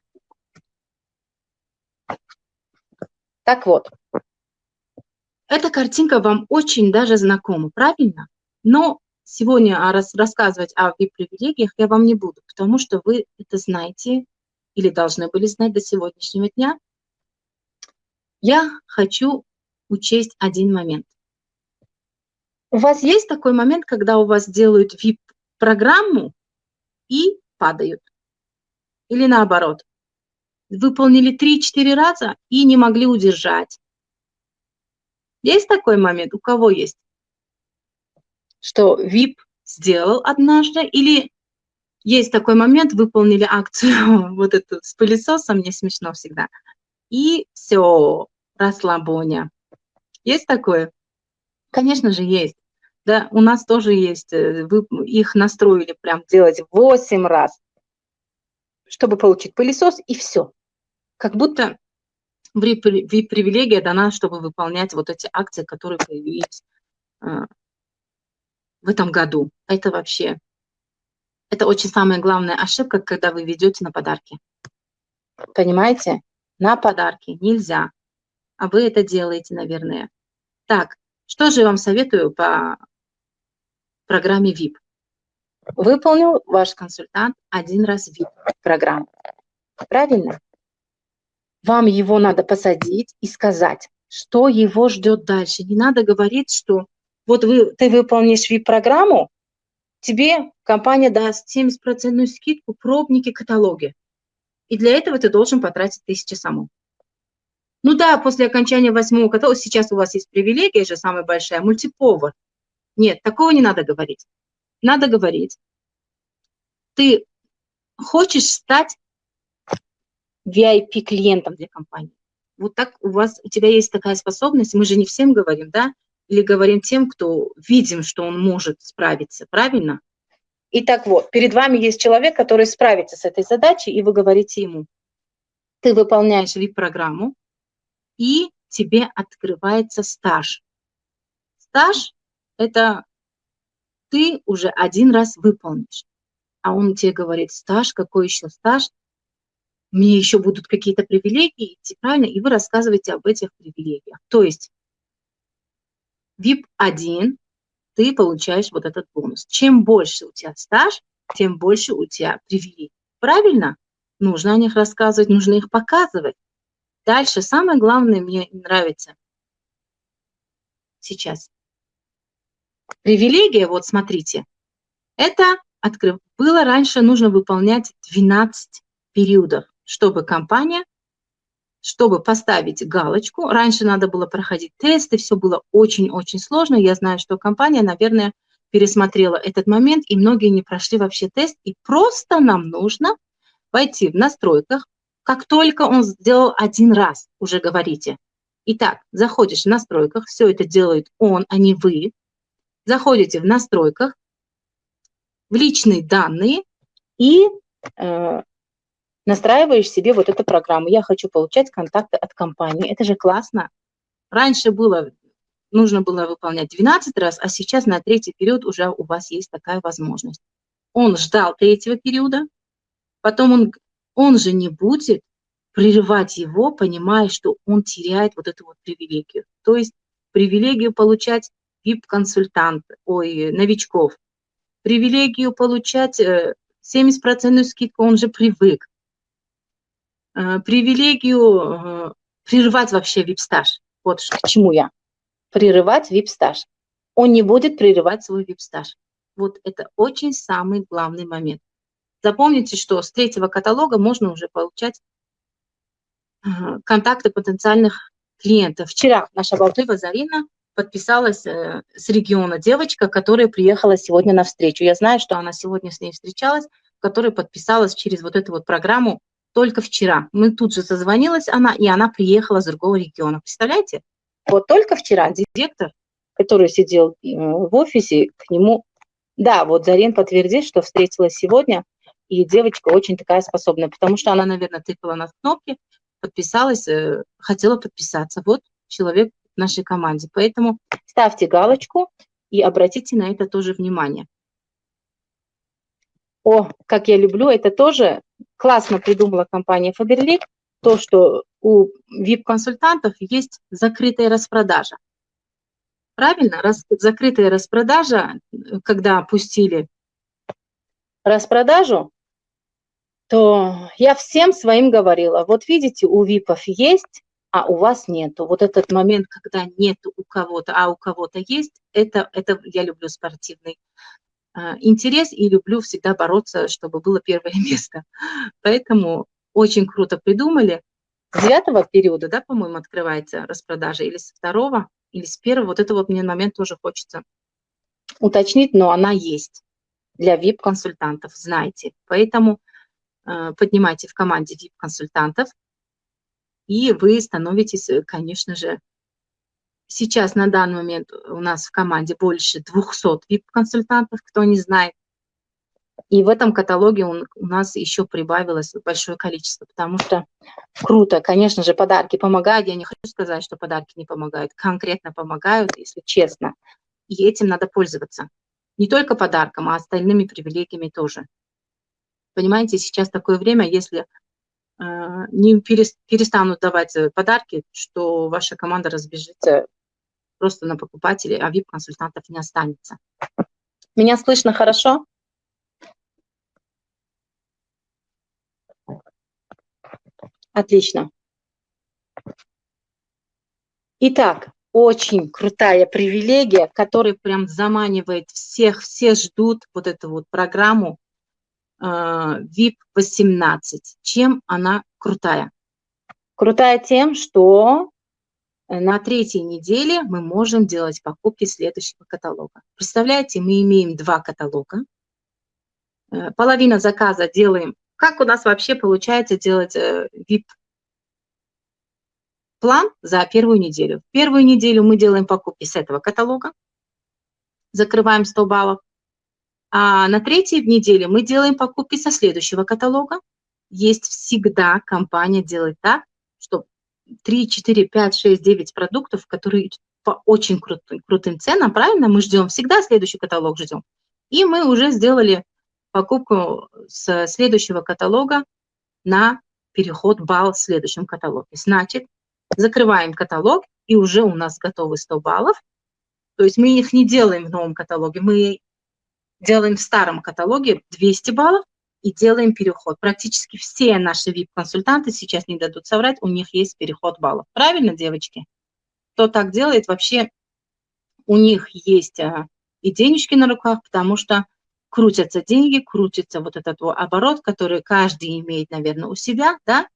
Так вот, эта картинка вам очень даже знакома, правильно? Но сегодня раз, рассказывать о VIP-привилегиях я вам не буду, потому что вы это знаете или должны были знать до сегодняшнего дня. Я хочу учесть один момент. У вас есть такой момент, когда у вас делают VIP-программу, и падают. Или наоборот, выполнили 3-4 раза и не могли удержать. Есть такой момент? У кого есть? Что VIP сделал однажды или есть такой момент, выполнили акцию вот эту с пылесосом, мне смешно всегда, и все, расслабоня. Есть такое? Конечно же, есть. Да, у нас тоже есть, э, вы их настроили прям делать 8 раз, чтобы получить пылесос, и все. Как будто VIP-привилегия дана, чтобы выполнять вот эти акции, которые появились э, в этом году. Это вообще, это очень самая главная ошибка, когда вы ведете на подарки. Понимаете? На подарки нельзя. А вы это делаете, наверное. Так, что же я вам советую по программе VIP? Выполнил ваш консультант один раз VIP-программу. Правильно? Вам его надо посадить и сказать, что его ждет дальше. Не надо говорить, что вот вы, ты выполнишь VIP-программу, тебе компания даст 70% скидку, пробники, каталоги. И для этого ты должен потратить тысячи саму. Ну да, после окончания восьмого каталога, сейчас у вас есть привилегия же самая большая, мультиповар. Нет, такого не надо говорить. Надо говорить, ты хочешь стать VIP-клиентом для компании. Вот так у вас, у тебя есть такая способность, мы же не всем говорим, да, или говорим тем, кто видим, что он может справиться, правильно? Итак, вот, перед вами есть человек, который справится с этой задачей, и вы говорите ему, ты выполняешь VIP-программу, и тебе открывается стаж. Стаж – это ты уже один раз выполнишь. А он тебе говорит, стаж, какой еще стаж? Мне еще будут какие-то привилегии, правильно? И вы рассказываете об этих привилегиях. То есть VIP-1 ты получаешь вот этот бонус. Чем больше у тебя стаж, тем больше у тебя привилегий. Правильно? Нужно о них рассказывать, нужно их показывать. Дальше самое главное мне нравится сейчас. Привилегия, вот смотрите, это открыв... было раньше нужно выполнять 12 периодов, чтобы компания чтобы поставить галочку. Раньше надо было проходить тесты, все было очень-очень сложно. Я знаю, что компания, наверное, пересмотрела этот момент, и многие не прошли вообще тест. И просто нам нужно войти в настройках. Как только он сделал один раз, уже говорите. Итак, заходишь в настройках, все это делает он, а не вы. Заходите в настройках, в личные данные и э, настраиваешь себе вот эту программу. Я хочу получать контакты от компании. Это же классно. Раньше было, нужно было выполнять 12 раз, а сейчас на третий период уже у вас есть такая возможность. Он ждал третьего периода, потом он, он же не будет прерывать его, понимая, что он теряет вот эту вот привилегию. То есть привилегию получать VIP-консультант, ой, новичков, привилегию получать 70% э, скидку, он же привык. Э, привилегию э, прерывать вообще вип-стаж. Вот к чему я. Прерывать вип-стаж. Он не будет прерывать свой вип-стаж. Вот это очень самый главный момент. Запомните, что с третьего каталога можно уже получать э, контакты потенциальных клиентов. Вчера наша болтыва Зарина подписалась с региона девочка, которая приехала сегодня на встречу. Я знаю, что она сегодня с ней встречалась, которая подписалась через вот эту вот программу только вчера. Мы тут же созвонилась она, и она приехала с другого региона. Представляете? Вот только вчера директор, который сидел э, в офисе, к нему... Да, вот Зарин подтвердит, что встретилась сегодня, и девочка очень такая способная, потому что она, наверное, тыкала на кнопки, подписалась, э, хотела подписаться. Вот человек в нашей команде. Поэтому ставьте галочку и обратите на это тоже внимание. О, как я люблю, это тоже классно придумала компания Faberlic, то, что у VIP-консультантов есть закрытая распродажа. Правильно? Рас, закрытая распродажа, когда пустили распродажу, то я всем своим говорила, вот видите, у ВИПов есть, а у вас нету. Вот этот момент, когда нет у кого-то, а у кого-то есть, это, это я люблю спортивный интерес и люблю всегда бороться, чтобы было первое место. Поэтому очень круто придумали. С девятого периода, да, по-моему, открывается распродажа, или с второго, или с первого. Вот это вот мне момент тоже хочется уточнить, но она есть для VIP-консультантов, знаете. Поэтому э, поднимайте в команде VIP-консультантов, и вы становитесь, конечно же, сейчас на данный момент у нас в команде больше 200 VIP-консультантов, кто не знает. И в этом каталоге он, у нас еще прибавилось большое количество, потому что круто. Конечно же, подарки помогают. Я не хочу сказать, что подарки не помогают. Конкретно помогают, если честно. И этим надо пользоваться. Не только подарком, а остальными привилегиями тоже. Понимаете, сейчас такое время, если э, не перестанут давать э, подарки, что ваша команда разбежится просто на покупателей, а VIP-консультантов не останется. Меня слышно хорошо? Отлично. Итак, очень крутая привилегия, которая прям заманивает всех, все ждут вот эту вот программу э, VIP 18. Чем она крутая? Крутая тем, что на третьей неделе мы можем делать покупки следующего каталога. Представляете, мы имеем два каталога. Э, половина заказа делаем как у нас вообще получается делать э, за первую неделю? Первую неделю мы делаем покупки с этого каталога, закрываем 100 баллов. А на третьей неделе мы делаем покупки со следующего каталога. Есть всегда компания делает так, 3, 4, 5, 6, 9 продуктов, которые по очень крутым, крутым ценам, правильно? Мы ждем, всегда следующий каталог ждем. И мы уже сделали покупку с следующего каталога на переход балл в следующем каталоге. Значит, закрываем каталог, и уже у нас готовы 100 баллов. То есть мы их не делаем в новом каталоге, мы делаем в старом каталоге 200 баллов и делаем переход. Практически все наши VIP-консультанты сейчас не дадут соврать, у них есть переход баллов. Правильно, девочки? Кто так делает, вообще у них есть а, и денежки на руках, потому что крутятся деньги, крутится вот этот вот оборот, который каждый имеет, наверное, у себя, да,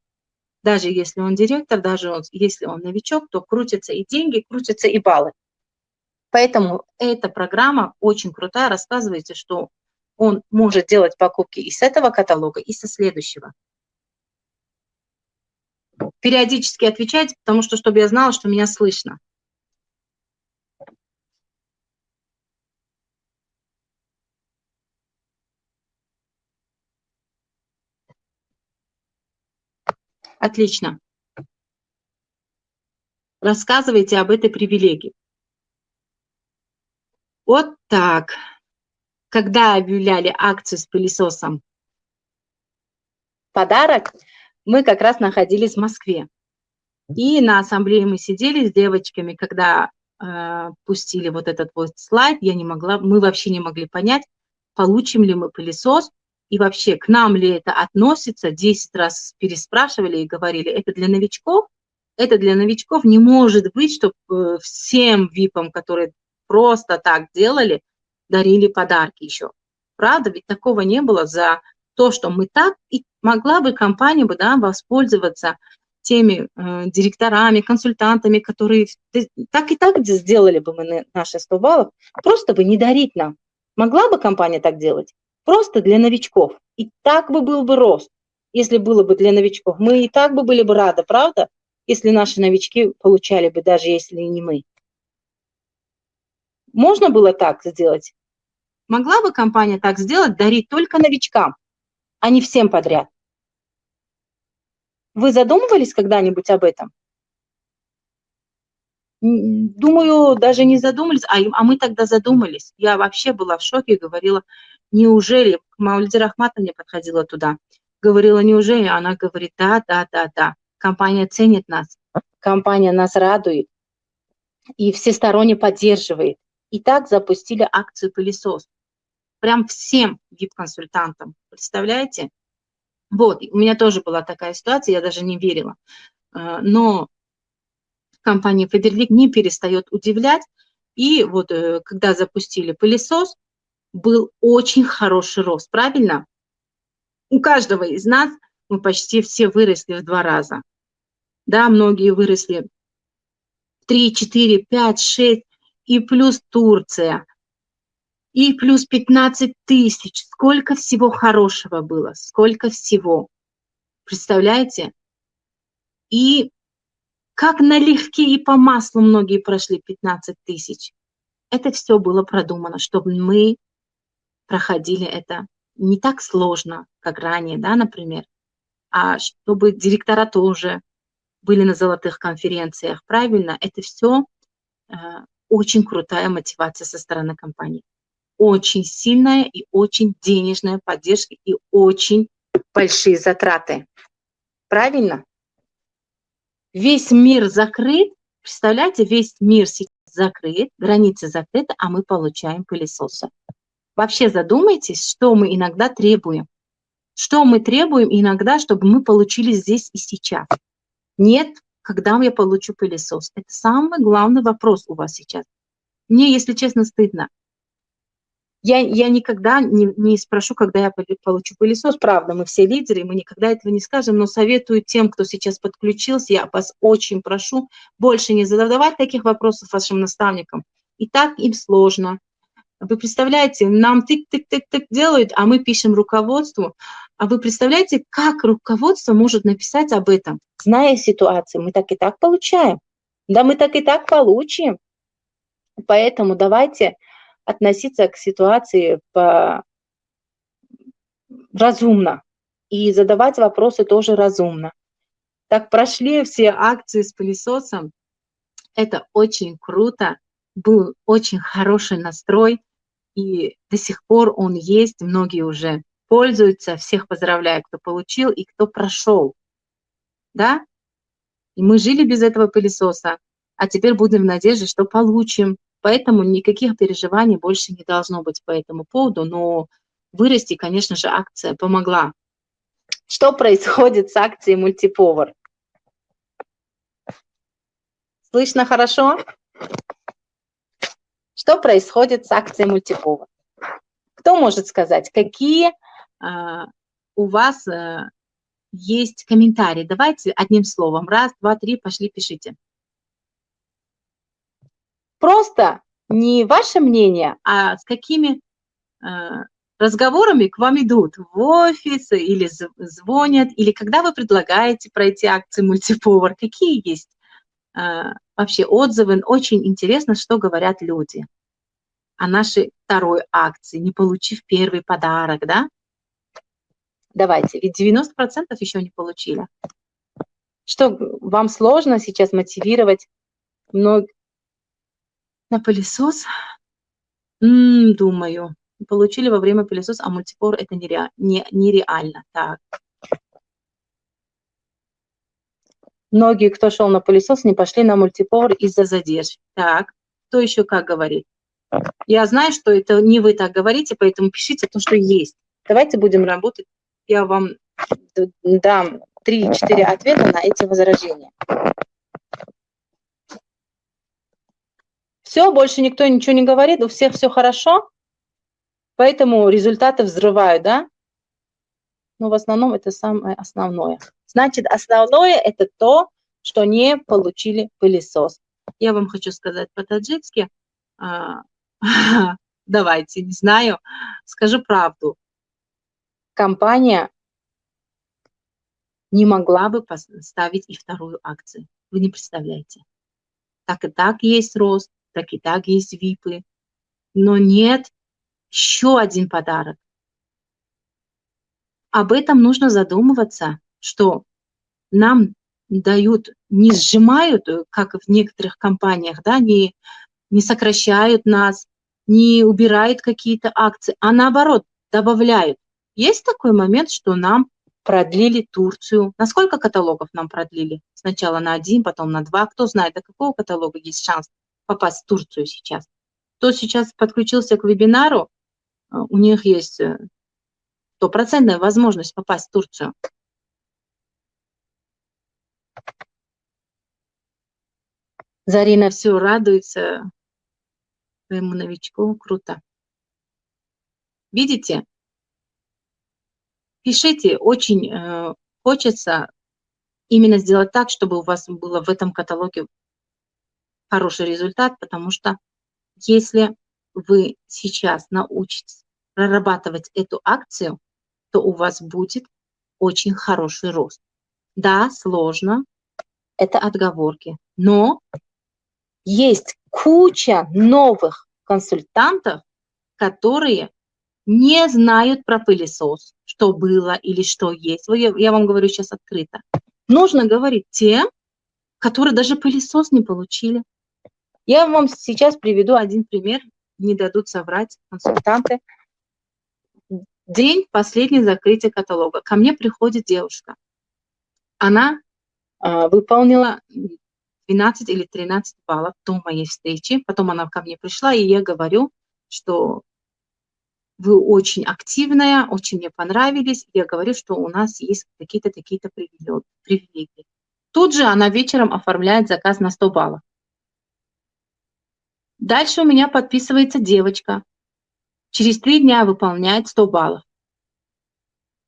даже если он директор, даже он, если он новичок, то крутятся и деньги, крутятся и баллы. Поэтому эта программа очень крутая, рассказывается, что он может делать покупки и с этого каталога, и со следующего. Периодически отвечайте, потому что, чтобы я знала, что меня слышно. Отлично. Рассказывайте об этой привилегии. Вот так. Когда объявляли акцию с пылесосом? Подарок, мы как раз находились в Москве. И на ассамблее мы сидели с девочками, когда э, пустили вот этот вот слайд, я не могла, мы вообще не могли понять, получим ли мы пылесос, и вообще к нам ли это относится, 10 раз переспрашивали и говорили, это для новичков, это для новичков не может быть, чтобы э, всем ВИПам, которые просто так делали, дарили подарки еще. Правда, ведь такого не было за то, что мы так, и могла бы компания бы, да, воспользоваться теми э, директорами, консультантами, которые так и так сделали бы мы наши 100 баллов, просто бы не дарить нам. Могла бы компания так делать? Просто для новичков. И так бы был бы рост, если было бы для новичков. Мы и так бы были бы рады, правда? Если наши новички получали бы, даже если не мы. Можно было так сделать? Могла бы компания так сделать, дарить только новичкам, а не всем подряд? Вы задумывались когда-нибудь об этом? Думаю, даже не задумались, а, а мы тогда задумались. Я вообще была в шоке и говорила, неужели, Маульди Рахмата мне подходила туда, говорила, неужели, она говорит, да, да, да, да, компания ценит нас, компания нас радует и всесторонне поддерживает. И так запустили акцию «Пылесос». Прям всем VIP-консультантам, представляете? Вот, у меня тоже была такая ситуация, я даже не верила. Э, но компания Фаберлик не перестает удивлять. И вот э, когда запустили пылесос, был очень хороший рост, правильно? У каждого из нас мы почти все выросли в два раза. Да, многие выросли в 3, 4, 5, 6, и плюс Турция, и плюс 15 тысяч. Сколько всего хорошего было, сколько всего. Представляете? И как налегке и по маслу многие прошли 15 тысяч. Это все было продумано, чтобы мы проходили это не так сложно, как ранее, да, например, а чтобы директора тоже были на золотых конференциях, правильно, это все э, очень крутая мотивация со стороны компании. Очень сильная и очень денежная поддержка и очень большие затраты. Правильно? Весь мир закрыт, представляете, весь мир сейчас закрыт, границы закрыты, а мы получаем пылесосы. Вообще задумайтесь, что мы иногда требуем. Что мы требуем иногда, чтобы мы получили здесь и сейчас. Нет, когда я получу пылесос. Это самый главный вопрос у вас сейчас. Мне, если честно, стыдно. Я, я никогда не, не спрошу, когда я получу пылесос. Правда, мы все лидеры, мы никогда этого не скажем, но советую тем, кто сейчас подключился, я вас очень прошу больше не задавать таких вопросов вашим наставникам. И так им сложно. Вы представляете, нам тык-тык-тык-тык делают, а мы пишем руководству. А вы представляете, как руководство может написать об этом, зная ситуацию? Мы так и так получаем. Да, мы так и так получим. Поэтому давайте относиться к ситуации по... разумно и задавать вопросы тоже разумно. Так прошли все акции с пылесосом. Это очень круто. Был очень хороший настрой и до сих пор он есть, многие уже пользуются, всех поздравляю, кто получил и кто прошел, да? И мы жили без этого пылесоса, а теперь будем в надежде, что получим. Поэтому никаких переживаний больше не должно быть по этому поводу, но вырасти, конечно же, акция помогла. Что происходит с акцией мультиповар? Слышно хорошо? Что происходит с акцией мультиповар? Кто может сказать, какие а, у вас а, есть комментарии? Давайте одним словом. Раз, два, три, пошли, пишите. Просто не ваше мнение, а с какими а, разговорами к вам идут в офис или звонят, или когда вы предлагаете пройти акции мультиповар, какие есть а, вообще отзывы. Очень интересно, что говорят люди о нашей второй акции, не получив первый подарок, да? Давайте, ведь 90% еще не получили. Что, вам сложно сейчас мотивировать много на пылесос? М -м, думаю, получили во время пылесоса, а мультипор это нереально. Не, нереально. Так. Многие, кто шел на пылесос, не пошли на мультипор из-за задержки. Так, кто еще как говорит? Я знаю, что это не вы так говорите, поэтому пишите то, что есть. Давайте будем работать. Я вам дам 3-4 ответа на эти возражения. Все, больше никто ничего не говорит, у всех все хорошо, поэтому результаты взрывают, да? Но в основном это самое основное. Значит, основное это то, что не получили пылесос. Я вам хочу сказать по-таджикски, а, давайте, не знаю, скажу правду. Компания не могла бы поставить и вторую акцию. Вы не представляете. Так и так есть рост, так и так есть випы. Но нет еще один подарок. Об этом нужно задумываться что нам дают, не сжимают, э, как в некоторых компаниях, да, не, не сокращают нас, не убирают какие-то акции, а наоборот, добавляют. Есть такой момент, что нам продлили Турцию. На сколько каталогов нам продлили? Сначала на один, потом на два. Кто знает, до какого каталога есть шанс попасть в Турцию сейчас? Кто сейчас подключился к вебинару, э, у них есть э, стопроцентная возможность попасть в Турцию. Зарина все радуется своему новичку. Круто. Видите? Пишите. Очень э, хочется именно сделать так, чтобы у вас было в этом каталоге хороший результат, потому что если вы сейчас научитесь прорабатывать эту акцию, то у вас будет очень хороший рост. Да, сложно, это отговорки. Но есть куча новых консультантов, которые не знают про пылесос, что было или что есть. Я вам говорю сейчас открыто. Нужно говорить тем, которые даже пылесос не получили. Я вам сейчас приведу один пример, не дадут соврать консультанты. День последний закрытия каталога. Ко мне приходит девушка. Она э, выполнила 12 или 13 баллов до моей встречи. Потом она ко мне пришла, и я говорю, что вы очень активная, очень мне понравились. Я говорю, что у нас есть какие-то такие-то привилегии. Тут же она вечером оформляет заказ на 100 баллов. Дальше у меня подписывается девочка. Через три дня выполняет 100 баллов.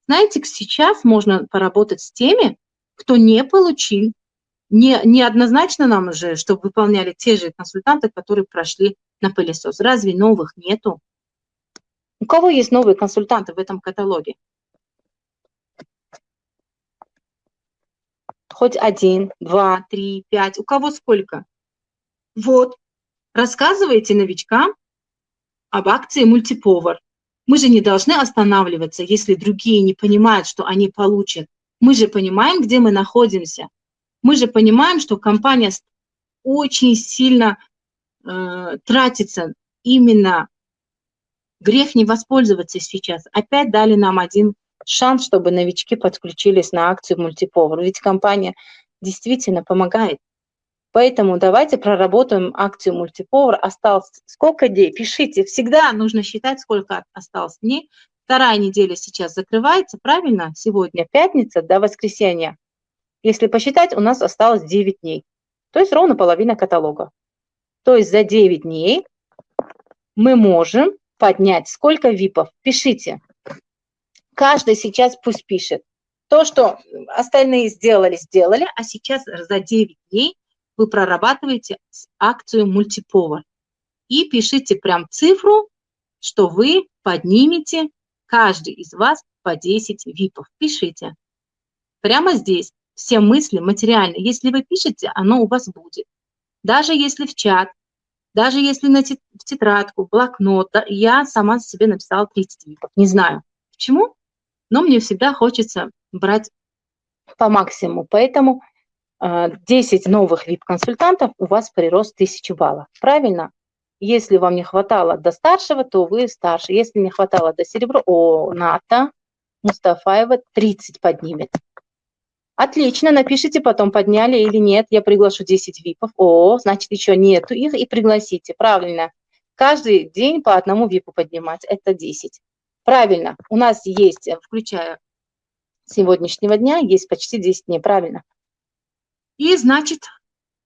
Знаете, сейчас можно поработать с теми, кто не получил, не, не однозначно нам уже, чтобы выполняли те же консультанты, которые прошли на пылесос. Разве новых нету? У кого есть новые консультанты в этом каталоге? Хоть один, два, три, пять. У кого сколько? Вот. Рассказывайте новичкам об акции мультиповар. Мы же не должны останавливаться, если другие не понимают, что они получат. Мы же понимаем, где мы находимся. Мы же понимаем, что компания очень сильно э, тратится именно Грех не воспользоваться сейчас. Опять дали нам один шанс, чтобы новички подключились на акцию мультиповар. Ведь компания действительно помогает. Поэтому давайте проработаем акцию мультиповар. Осталось сколько дней? Пишите. Всегда нужно считать, сколько осталось дней. Вторая неделя сейчас закрывается, правильно? Сегодня пятница до воскресенья. Если посчитать, у нас осталось 9 дней. То есть ровно половина каталога. То есть за 9 дней мы можем поднять. Сколько випов? Пишите. Каждый сейчас пусть пишет. То, что остальные сделали, сделали, а сейчас за 9 дней вы прорабатываете акцию мультиповар. И пишите прям цифру, что вы поднимете каждый из вас по 10 випов. Пишите. Прямо здесь. Все мысли материальные. Если вы пишете, оно у вас будет. Даже если в чат, даже если на в тетрадку, блокнот, я сама себе написала 30 випов. Не знаю почему, но мне всегда хочется брать по максимуму. Поэтому 10 а, новых VIP-консультантов у вас прирост 1000 баллов. Правильно? Если вам не хватало до старшего, то вы старше. Если не хватало до серебра, о, Ната Мустафаева 30 поднимет. Отлично, напишите потом, подняли или нет. Я приглашу 10 випов. О, значит, еще нету их и пригласите. Правильно. Каждый день по одному випу поднимать. Это 10. Правильно. У нас есть, включая сегодняшнего дня, есть почти 10 дней. Правильно. И, значит,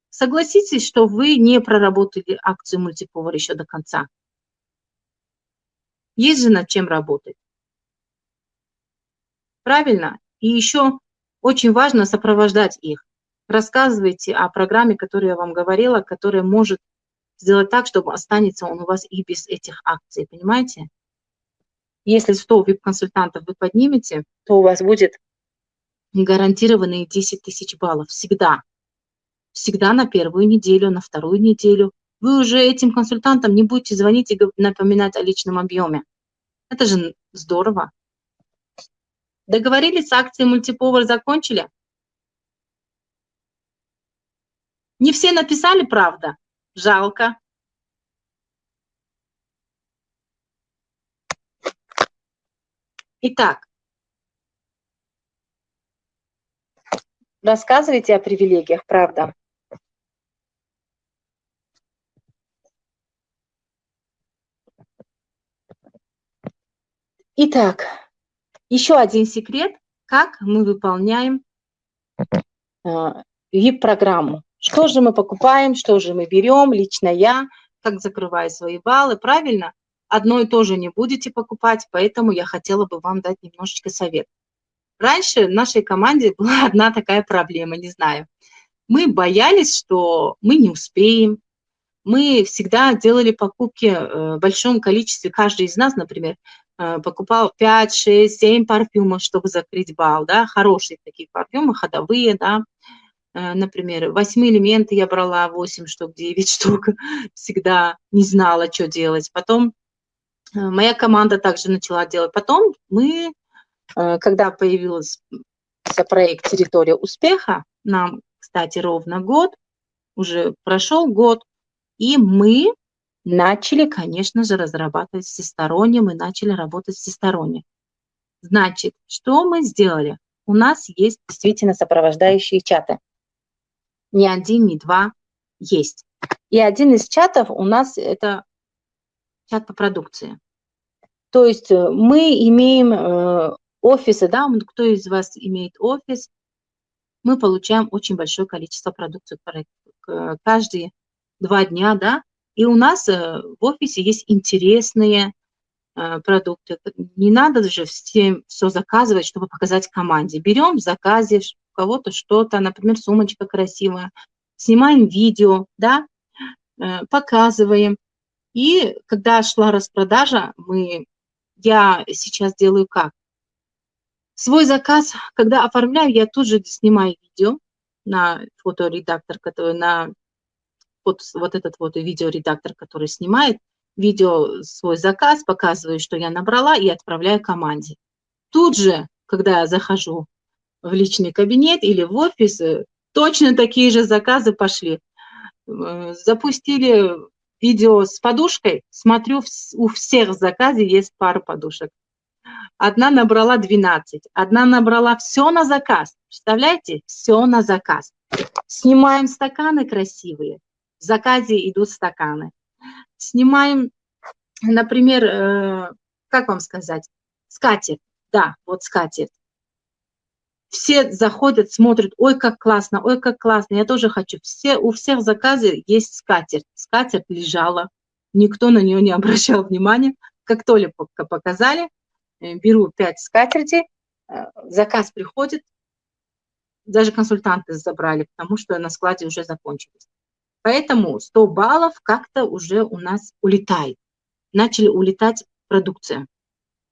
согласитесь, что вы не проработали акцию мультиповар еще до конца. Есть же над чем работать. Правильно? И еще очень важно сопровождать их. Рассказывайте о программе, которую я вам говорила, которая может сделать так, чтобы останется он у вас и без этих акций, понимаете? Если 100 VIP-консультантов вы поднимете, то у вас будет гарантированные 10 тысяч баллов всегда. Всегда на первую неделю, на вторую неделю. Вы уже этим консультантам не будете звонить и напоминать о личном объеме. Это же здорово. Договорились с акцией мультиповар, закончили? Не все написали, правда? Жалко. Итак, рассказывайте о привилегиях, правда. Итак, еще один секрет, как мы выполняем VIP-программу. А, что же мы покупаем, что же мы берем, лично я, как закрываю свои баллы, правильно? Одно и то же не будете покупать, поэтому я хотела бы вам дать немножечко совет. Раньше в нашей команде была одна такая проблема, не знаю. Мы боялись, что мы не успеем. Мы всегда делали покупки э, в большом количестве, каждый из нас, например, Э, покупал 5, 6, 7 парфюмов, чтобы закрыть бал, да, хорошие такие парфюмы, ходовые, да, Э, например, восьмые элементы я брала 8 штук, 9 штук, всегда не знала, что делать. Потом моя команда также начала делать. Потом мы, когда появился проект «Территория успеха», нам, кстати, ровно год, уже прошел год, и мы начали, конечно же, разрабатывать всесторонне, мы начали работать всесторонне. Значит, что мы сделали? У нас есть действительно сопровождающие чаты. Не один, не два, есть. И один из чатов у нас это чат по продукции. То есть э, мы имеем э, офисы, да, кто из вас имеет офис, мы получаем очень большое количество продукции каждые два дня, да, и у нас э, в офисе есть интересные э, продукты. Не надо же всем все заказывать, чтобы показать команде. Берем в заказе у кого-то что-то, например, сумочка красивая, снимаем видео, да, э, показываем. И когда шла распродажа, мы, я сейчас делаю как? Свой заказ, когда оформляю, я тут же снимаю видео на фоторедактор, который на вот, вот этот вот видеоредактор, который снимает видео, свой заказ, показываю, что я набрала, и отправляю команде. Тут же, когда я захожу в личный кабинет или в офис, э, точно такие же заказы пошли. Запустили видео с подушкой, смотрю, у всех заказе есть пара подушек. Одна набрала 12, одна набрала все на заказ. Представляете? Все на заказ. Снимаем стаканы красивые, в заказе идут стаканы. Снимаем, например, э, как вам сказать, скатерть. Да, вот скатерть. Все заходят, смотрят, ой, как классно, ой, как классно, я тоже хочу. Все, у всех в заказе есть скатерть. Скатерть лежала, никто на нее не обращал внимания. Как только показали, беру 5 скатертей, э, заказ приходит, даже консультанты забрали, потому что на складе уже закончились. Поэтому 100 баллов как-то уже у нас улетает. Начали улетать продукция.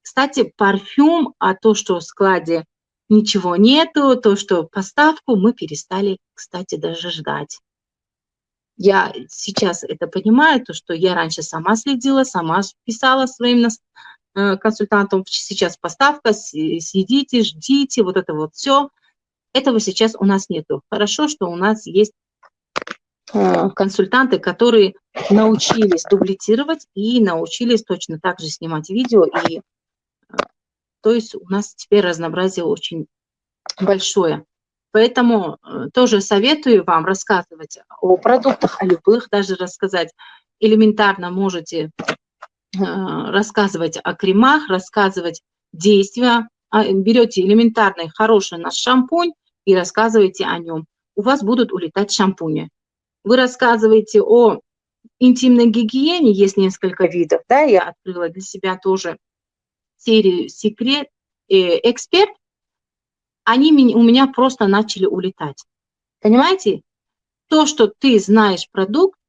Кстати, парфюм, а то, что в складе ничего нету, то, что поставку мы перестали, кстати, даже ждать. Я сейчас это понимаю, то, что я раньше сама следила, сама писала своим э, консультантам, сейчас поставка, сидите, ждите, вот это вот все. Этого сейчас у нас нету. Хорошо, что у нас есть Э, консультанты, которые научились дублицировать и научились точно так же снимать видео. И, э, то есть у нас теперь разнообразие очень большое. Поэтому э, тоже советую вам рассказывать о продуктах, о любых, даже рассказать элементарно можете рассказывать о кремах, рассказывать действия. А, берете элементарный хороший наш шампунь и рассказываете о нем. У вас будут улетать шампуни. Вы рассказываете о интимной гигиене, есть несколько видов, да, я открыла для себя тоже серию «Секрет», э, «Эксперт», они у меня просто начали улетать. Понимаете? То, что ты знаешь продукт,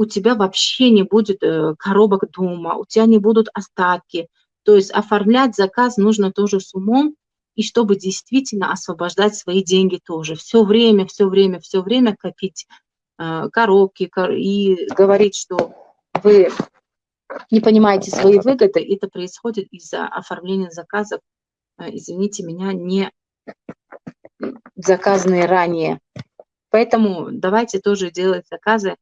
у тебя вообще не будет э, коробок дома, у тебя не будут остатки. То есть оформлять заказ нужно тоже с умом, и чтобы действительно освобождать свои деньги тоже. Все время, все время, все время копить э, коробки и говорить, что вы не понимаете свои выгоды, это происходит из-за оформления заказов, э, извините меня, не заказанные ранее. Поэтому давайте тоже делать заказы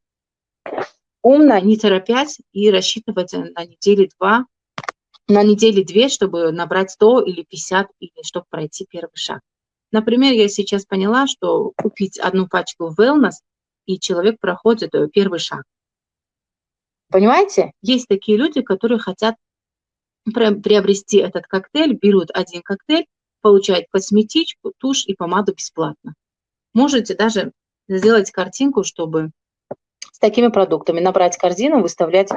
умно, не торопясь и рассчитывать на недели два на неделе две, чтобы набрать 100 или 50, или чтобы пройти первый шаг. Например, я сейчас поняла, что купить одну пачку wellness, и человек проходит э, первый шаг. Понимаете? Есть такие люди, которые хотят приобрести этот коктейль, берут один коктейль, получают косметичку, тушь и помаду бесплатно. Можете даже сделать картинку, чтобы с такими продуктами, набрать корзину, выставлять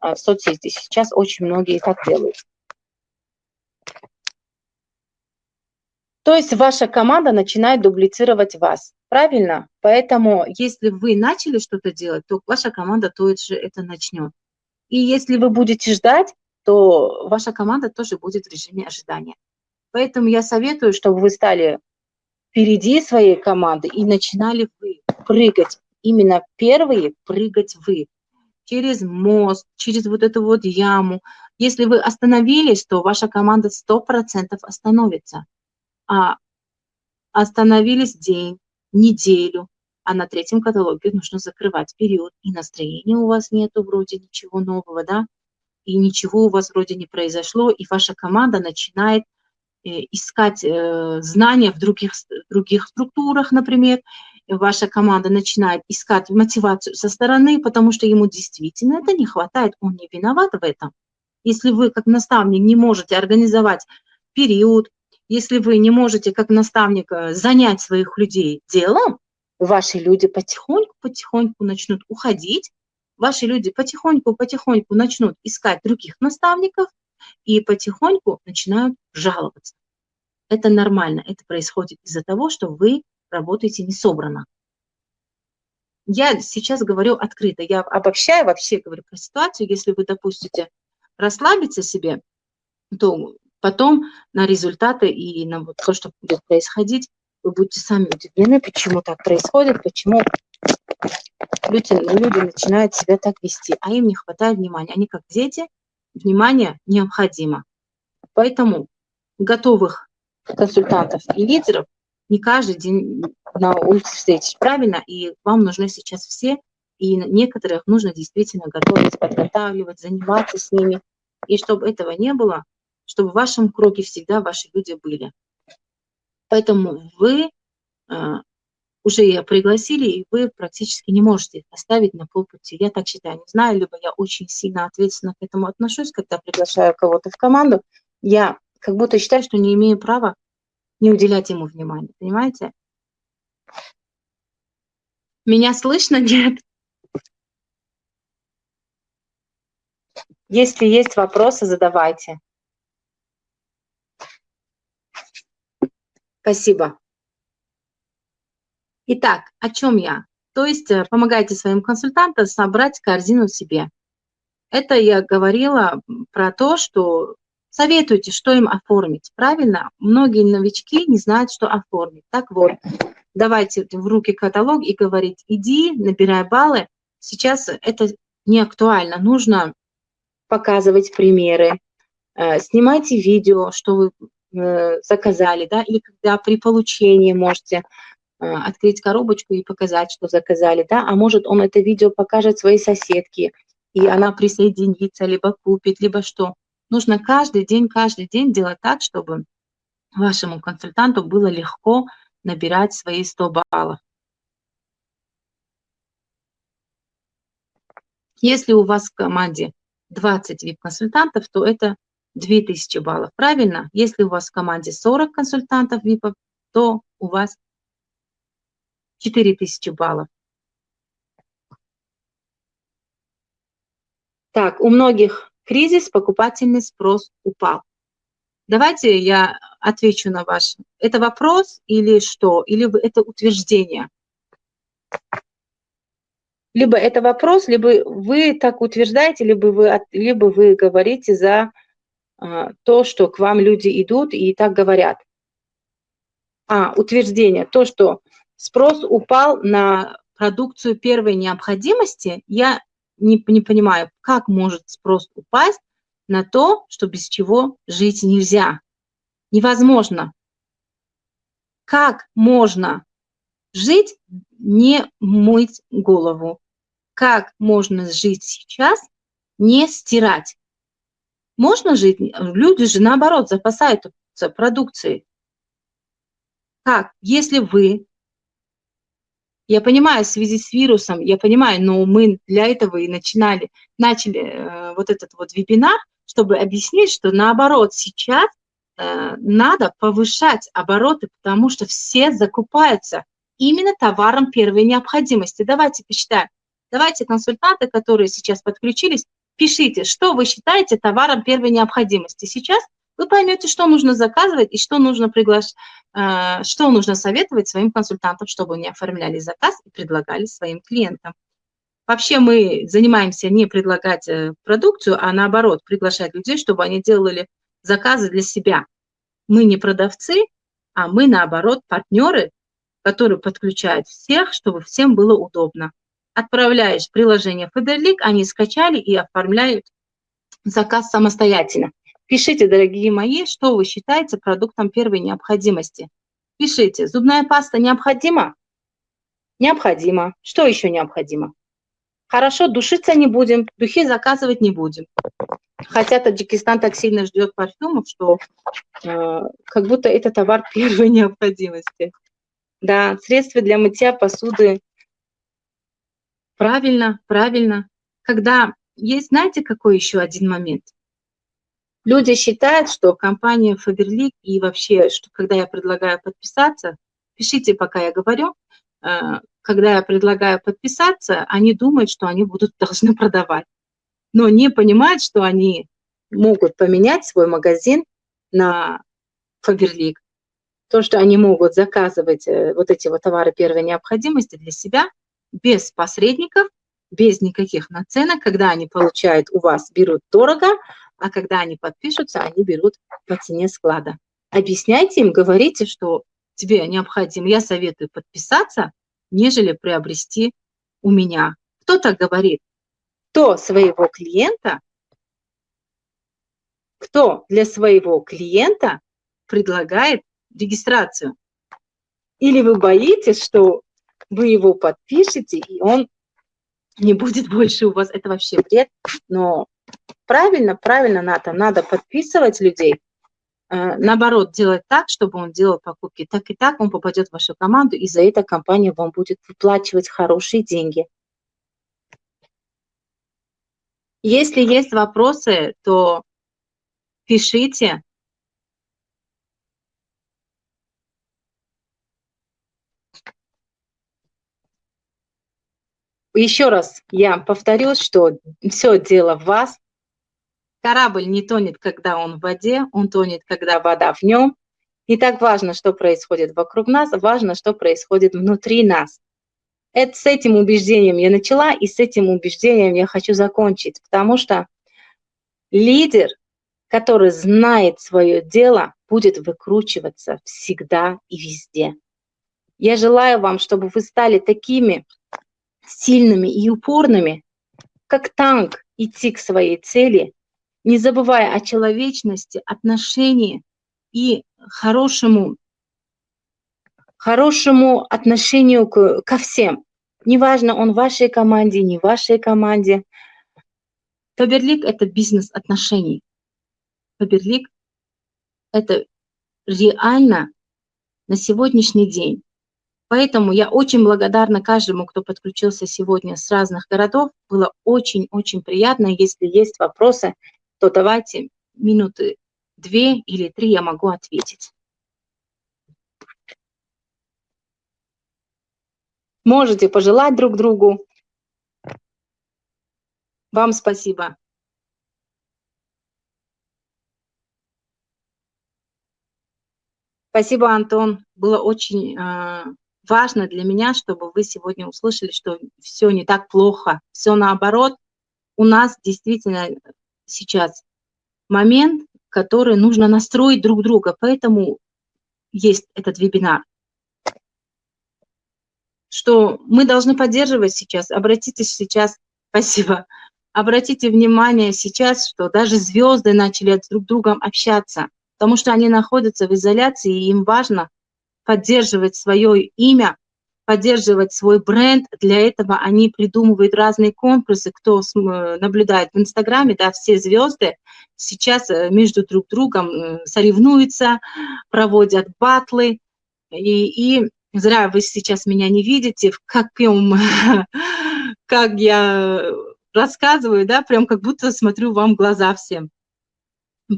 а, в соцсети. Сейчас очень многие так делают. То есть ваша команда начинает дублицировать вас, правильно? Поэтому если вы начали что-то делать, то ваша команда тоже это начнет. И если вы будете ждать, то ваша команда тоже будет в режиме ожидания. Поэтому я советую, чтобы вы стали впереди своей команды, и начинали вы прыгать, именно первые прыгать вы, через мост, через вот эту вот яму. Если вы остановились, то ваша команда 100% остановится. А остановились день, неделю, а на третьем каталоге нужно закрывать период, и настроения у вас нету вроде ничего нового, да, и ничего у вас вроде не произошло, и ваша команда начинает э, искать э, знания в других, других структурах, например, ваша команда начинает искать мотивацию со стороны, потому что ему действительно это не хватает, он не виноват в этом. Если вы как наставник не можете организовать период, если вы не можете как наставник э, занять своих людей делом, ваши люди потихоньку-потихоньку начнут уходить, ваши люди потихоньку-потихоньку начнут искать других наставников и потихоньку начинают жаловаться. Это нормально, это происходит из-за того, что вы работаете не собрано. Я сейчас говорю открыто, я обобщаю вообще, говорю про ситуацию, если вы допустите расслабиться себе, то потом на результаты и на вот то, что будет происходить, вы будете сами удивлены, почему так происходит, почему люди, люди начинают себя так вести, а им не хватает внимания. Они как дети, внимание необходимо. Поэтому готовых консультантов и лидеров не каждый день на улице встретишь, правильно? И вам нужны сейчас все, и некоторых нужно действительно готовить, подготавливать, заниматься с ними. И чтобы этого не было, чтобы в вашем круге всегда ваши люди были. Поэтому вы э, уже пригласили, и вы практически не можете их оставить на полпути. Я так считаю, не знаю, либо я очень сильно ответственно к этому отношусь, когда приглашаю кого-то в команду, я как будто считаю, что не имею права не уделять ему внимания, понимаете? Меня слышно, нет? Если есть вопросы, задавайте. Спасибо. Итак, о чем я? То есть э, помогайте своим консультантам собрать корзину себе. Это я говорила про то, что советуйте, что им оформить. Правильно? Многие новички не знают, что оформить. Так вот, давайте в руки каталог и говорить, иди, набирай баллы. Сейчас это не актуально. Нужно показывать примеры, э, снимайте видео, что вы Э, заказали, да, или когда при получении можете э, открыть коробочку и показать, что заказали, да, а может он это видео покажет своей соседке, и она присоединится, либо купит, либо что. Нужно каждый день, каждый день делать так, чтобы вашему консультанту было легко набирать свои 100 баллов. Если у вас в команде 20 VIP-консультантов, то это 2000 баллов, правильно? Если у вас в команде 40 консультантов VIP, то у вас 4000 баллов. Так, у многих кризис, покупательный спрос упал. Давайте я отвечу на ваш. Это вопрос или что? Или это утверждение? Либо это вопрос, либо вы так утверждаете, либо вы, либо вы говорите за а, то, что к вам люди идут и так говорят. А, утверждение, то, что спрос упал на продукцию первой необходимости, я не, не понимаю, как может спрос упасть на то, что без чего жить нельзя. Невозможно. Как можно жить, не мыть голову? Как можно жить сейчас, не стирать? Можно жить? Люди же, наоборот, запасаются продукцией. Как? Если вы... Я понимаю, в связи с вирусом, я понимаю, но мы для этого и начинали, начали э, вот этот вот вебинар, чтобы объяснить, что наоборот сейчас э, надо повышать обороты, потому что все закупаются именно товаром первой необходимости. Давайте посчитаем. Давайте консультанты, которые сейчас подключились, пишите, что вы считаете товаром первой необходимости. Сейчас вы поймете, что нужно заказывать и что нужно приглашать, э, что нужно советовать своим консультантам, чтобы они оформляли заказ и предлагали своим клиентам. Вообще мы занимаемся не предлагать э, продукцию, а наоборот, приглашать людей, чтобы они делали заказы для себя. Мы не продавцы, а мы, наоборот, партнеры, которые подключают всех, чтобы всем было удобно. Отправляешь приложение Faberlic, они скачали и оформляют заказ самостоятельно. Пишите, дорогие мои, что вы считаете продуктом первой необходимости. Пишите, зубная паста необходима? Необходимо. Что еще необходимо? Хорошо, душиться не будем, духи заказывать не будем. Хотя Таджикистан так сильно ждет парфюмов, что э, как будто это товар первой необходимости. Да, средства для мытья посуды. Правильно, правильно. Когда есть, знаете, какой еще один момент? Люди считают, что компания Faberlic и вообще, что когда я предлагаю подписаться, пишите, пока я говорю, э, когда я предлагаю подписаться, они думают, что они будут должны продавать, но не понимают, что они могут поменять свой магазин на Faberlic. То, что они могут заказывать э, вот эти вот товары первой необходимости для себя без посредников, без никаких наценок, когда они получают у вас, берут дорого, а когда они подпишутся, они берут по цене склада. Объясняйте им, говорите, что тебе необходимо, я советую подписаться, нежели приобрести у меня. Кто так говорит? Кто своего клиента, кто для своего клиента предлагает регистрацию? Или вы боитесь, что вы его подпишете, и он не будет больше у вас. Это вообще бред. Но правильно, правильно надо, надо подписывать людей, э, наоборот, делать так, чтобы он делал покупки. Так и так он попадет в вашу команду, и за это компания вам будет выплачивать хорошие деньги. Если есть вопросы, то пишите. Еще раз я повторюсь, что все дело в вас, Корабль не тонет, когда он в воде, он тонет, когда вода в нем. Не так важно, что происходит вокруг нас, важно, что происходит внутри нас. Это, с этим убеждением я начала, и с этим убеждением я хочу закончить, потому что лидер, который знает свое дело, будет выкручиваться всегда и везде. Я желаю вам, чтобы вы стали такими сильными и упорными, как танк, идти к своей цели, не забывая о человечности, отношении и хорошему, хорошему отношению к, ко всем. Неважно, он в вашей команде, не в вашей команде. Фаберлик – это бизнес отношений. Фаберлик – это реально на сегодняшний день. Поэтому я очень благодарна каждому, кто подключился сегодня с разных городов. Было очень-очень приятно. Если есть вопросы, то давайте минуты две или три я могу ответить. Можете пожелать друг другу. Вам спасибо. Спасибо, Антон. Было очень э, важно для меня, чтобы вы сегодня услышали, что все не так плохо, все наоборот. У нас действительно сейчас момент, который нужно настроить друг друга, поэтому есть этот вебинар. Что мы должны поддерживать сейчас, обратитесь сейчас, спасибо, обратите внимание сейчас, что даже звезды начали друг с другом общаться, потому что они находятся в изоляции, и им важно поддерживать свое имя, поддерживать свой бренд. Для этого они придумывают разные конкурсы. Кто э, наблюдает в Инстаграме, да, все звезды сейчас э, между друг другом э, соревнуются, проводят батлы. И, и зря вы сейчас меня не видите, в каком, как я рассказываю, да, прям как будто смотрю вам в глаза всем.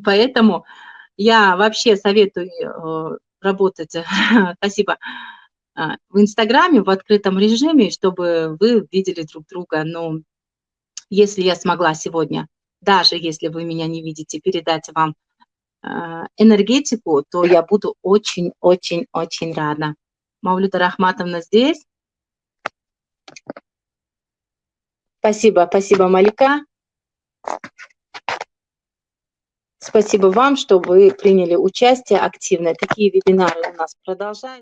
Поэтому я вообще советую работать, спасибо, в Инстаграме в открытом режиме, чтобы вы видели друг друга. Но если я смогла сегодня, даже если вы меня не видите, передать вам а, энергетику, то я буду очень-очень-очень рада. Мавлюта Рахматовна здесь. Спасибо, спасибо, Малика. Спасибо вам, что вы приняли участие активно. Такие вебинары у нас продолжаются.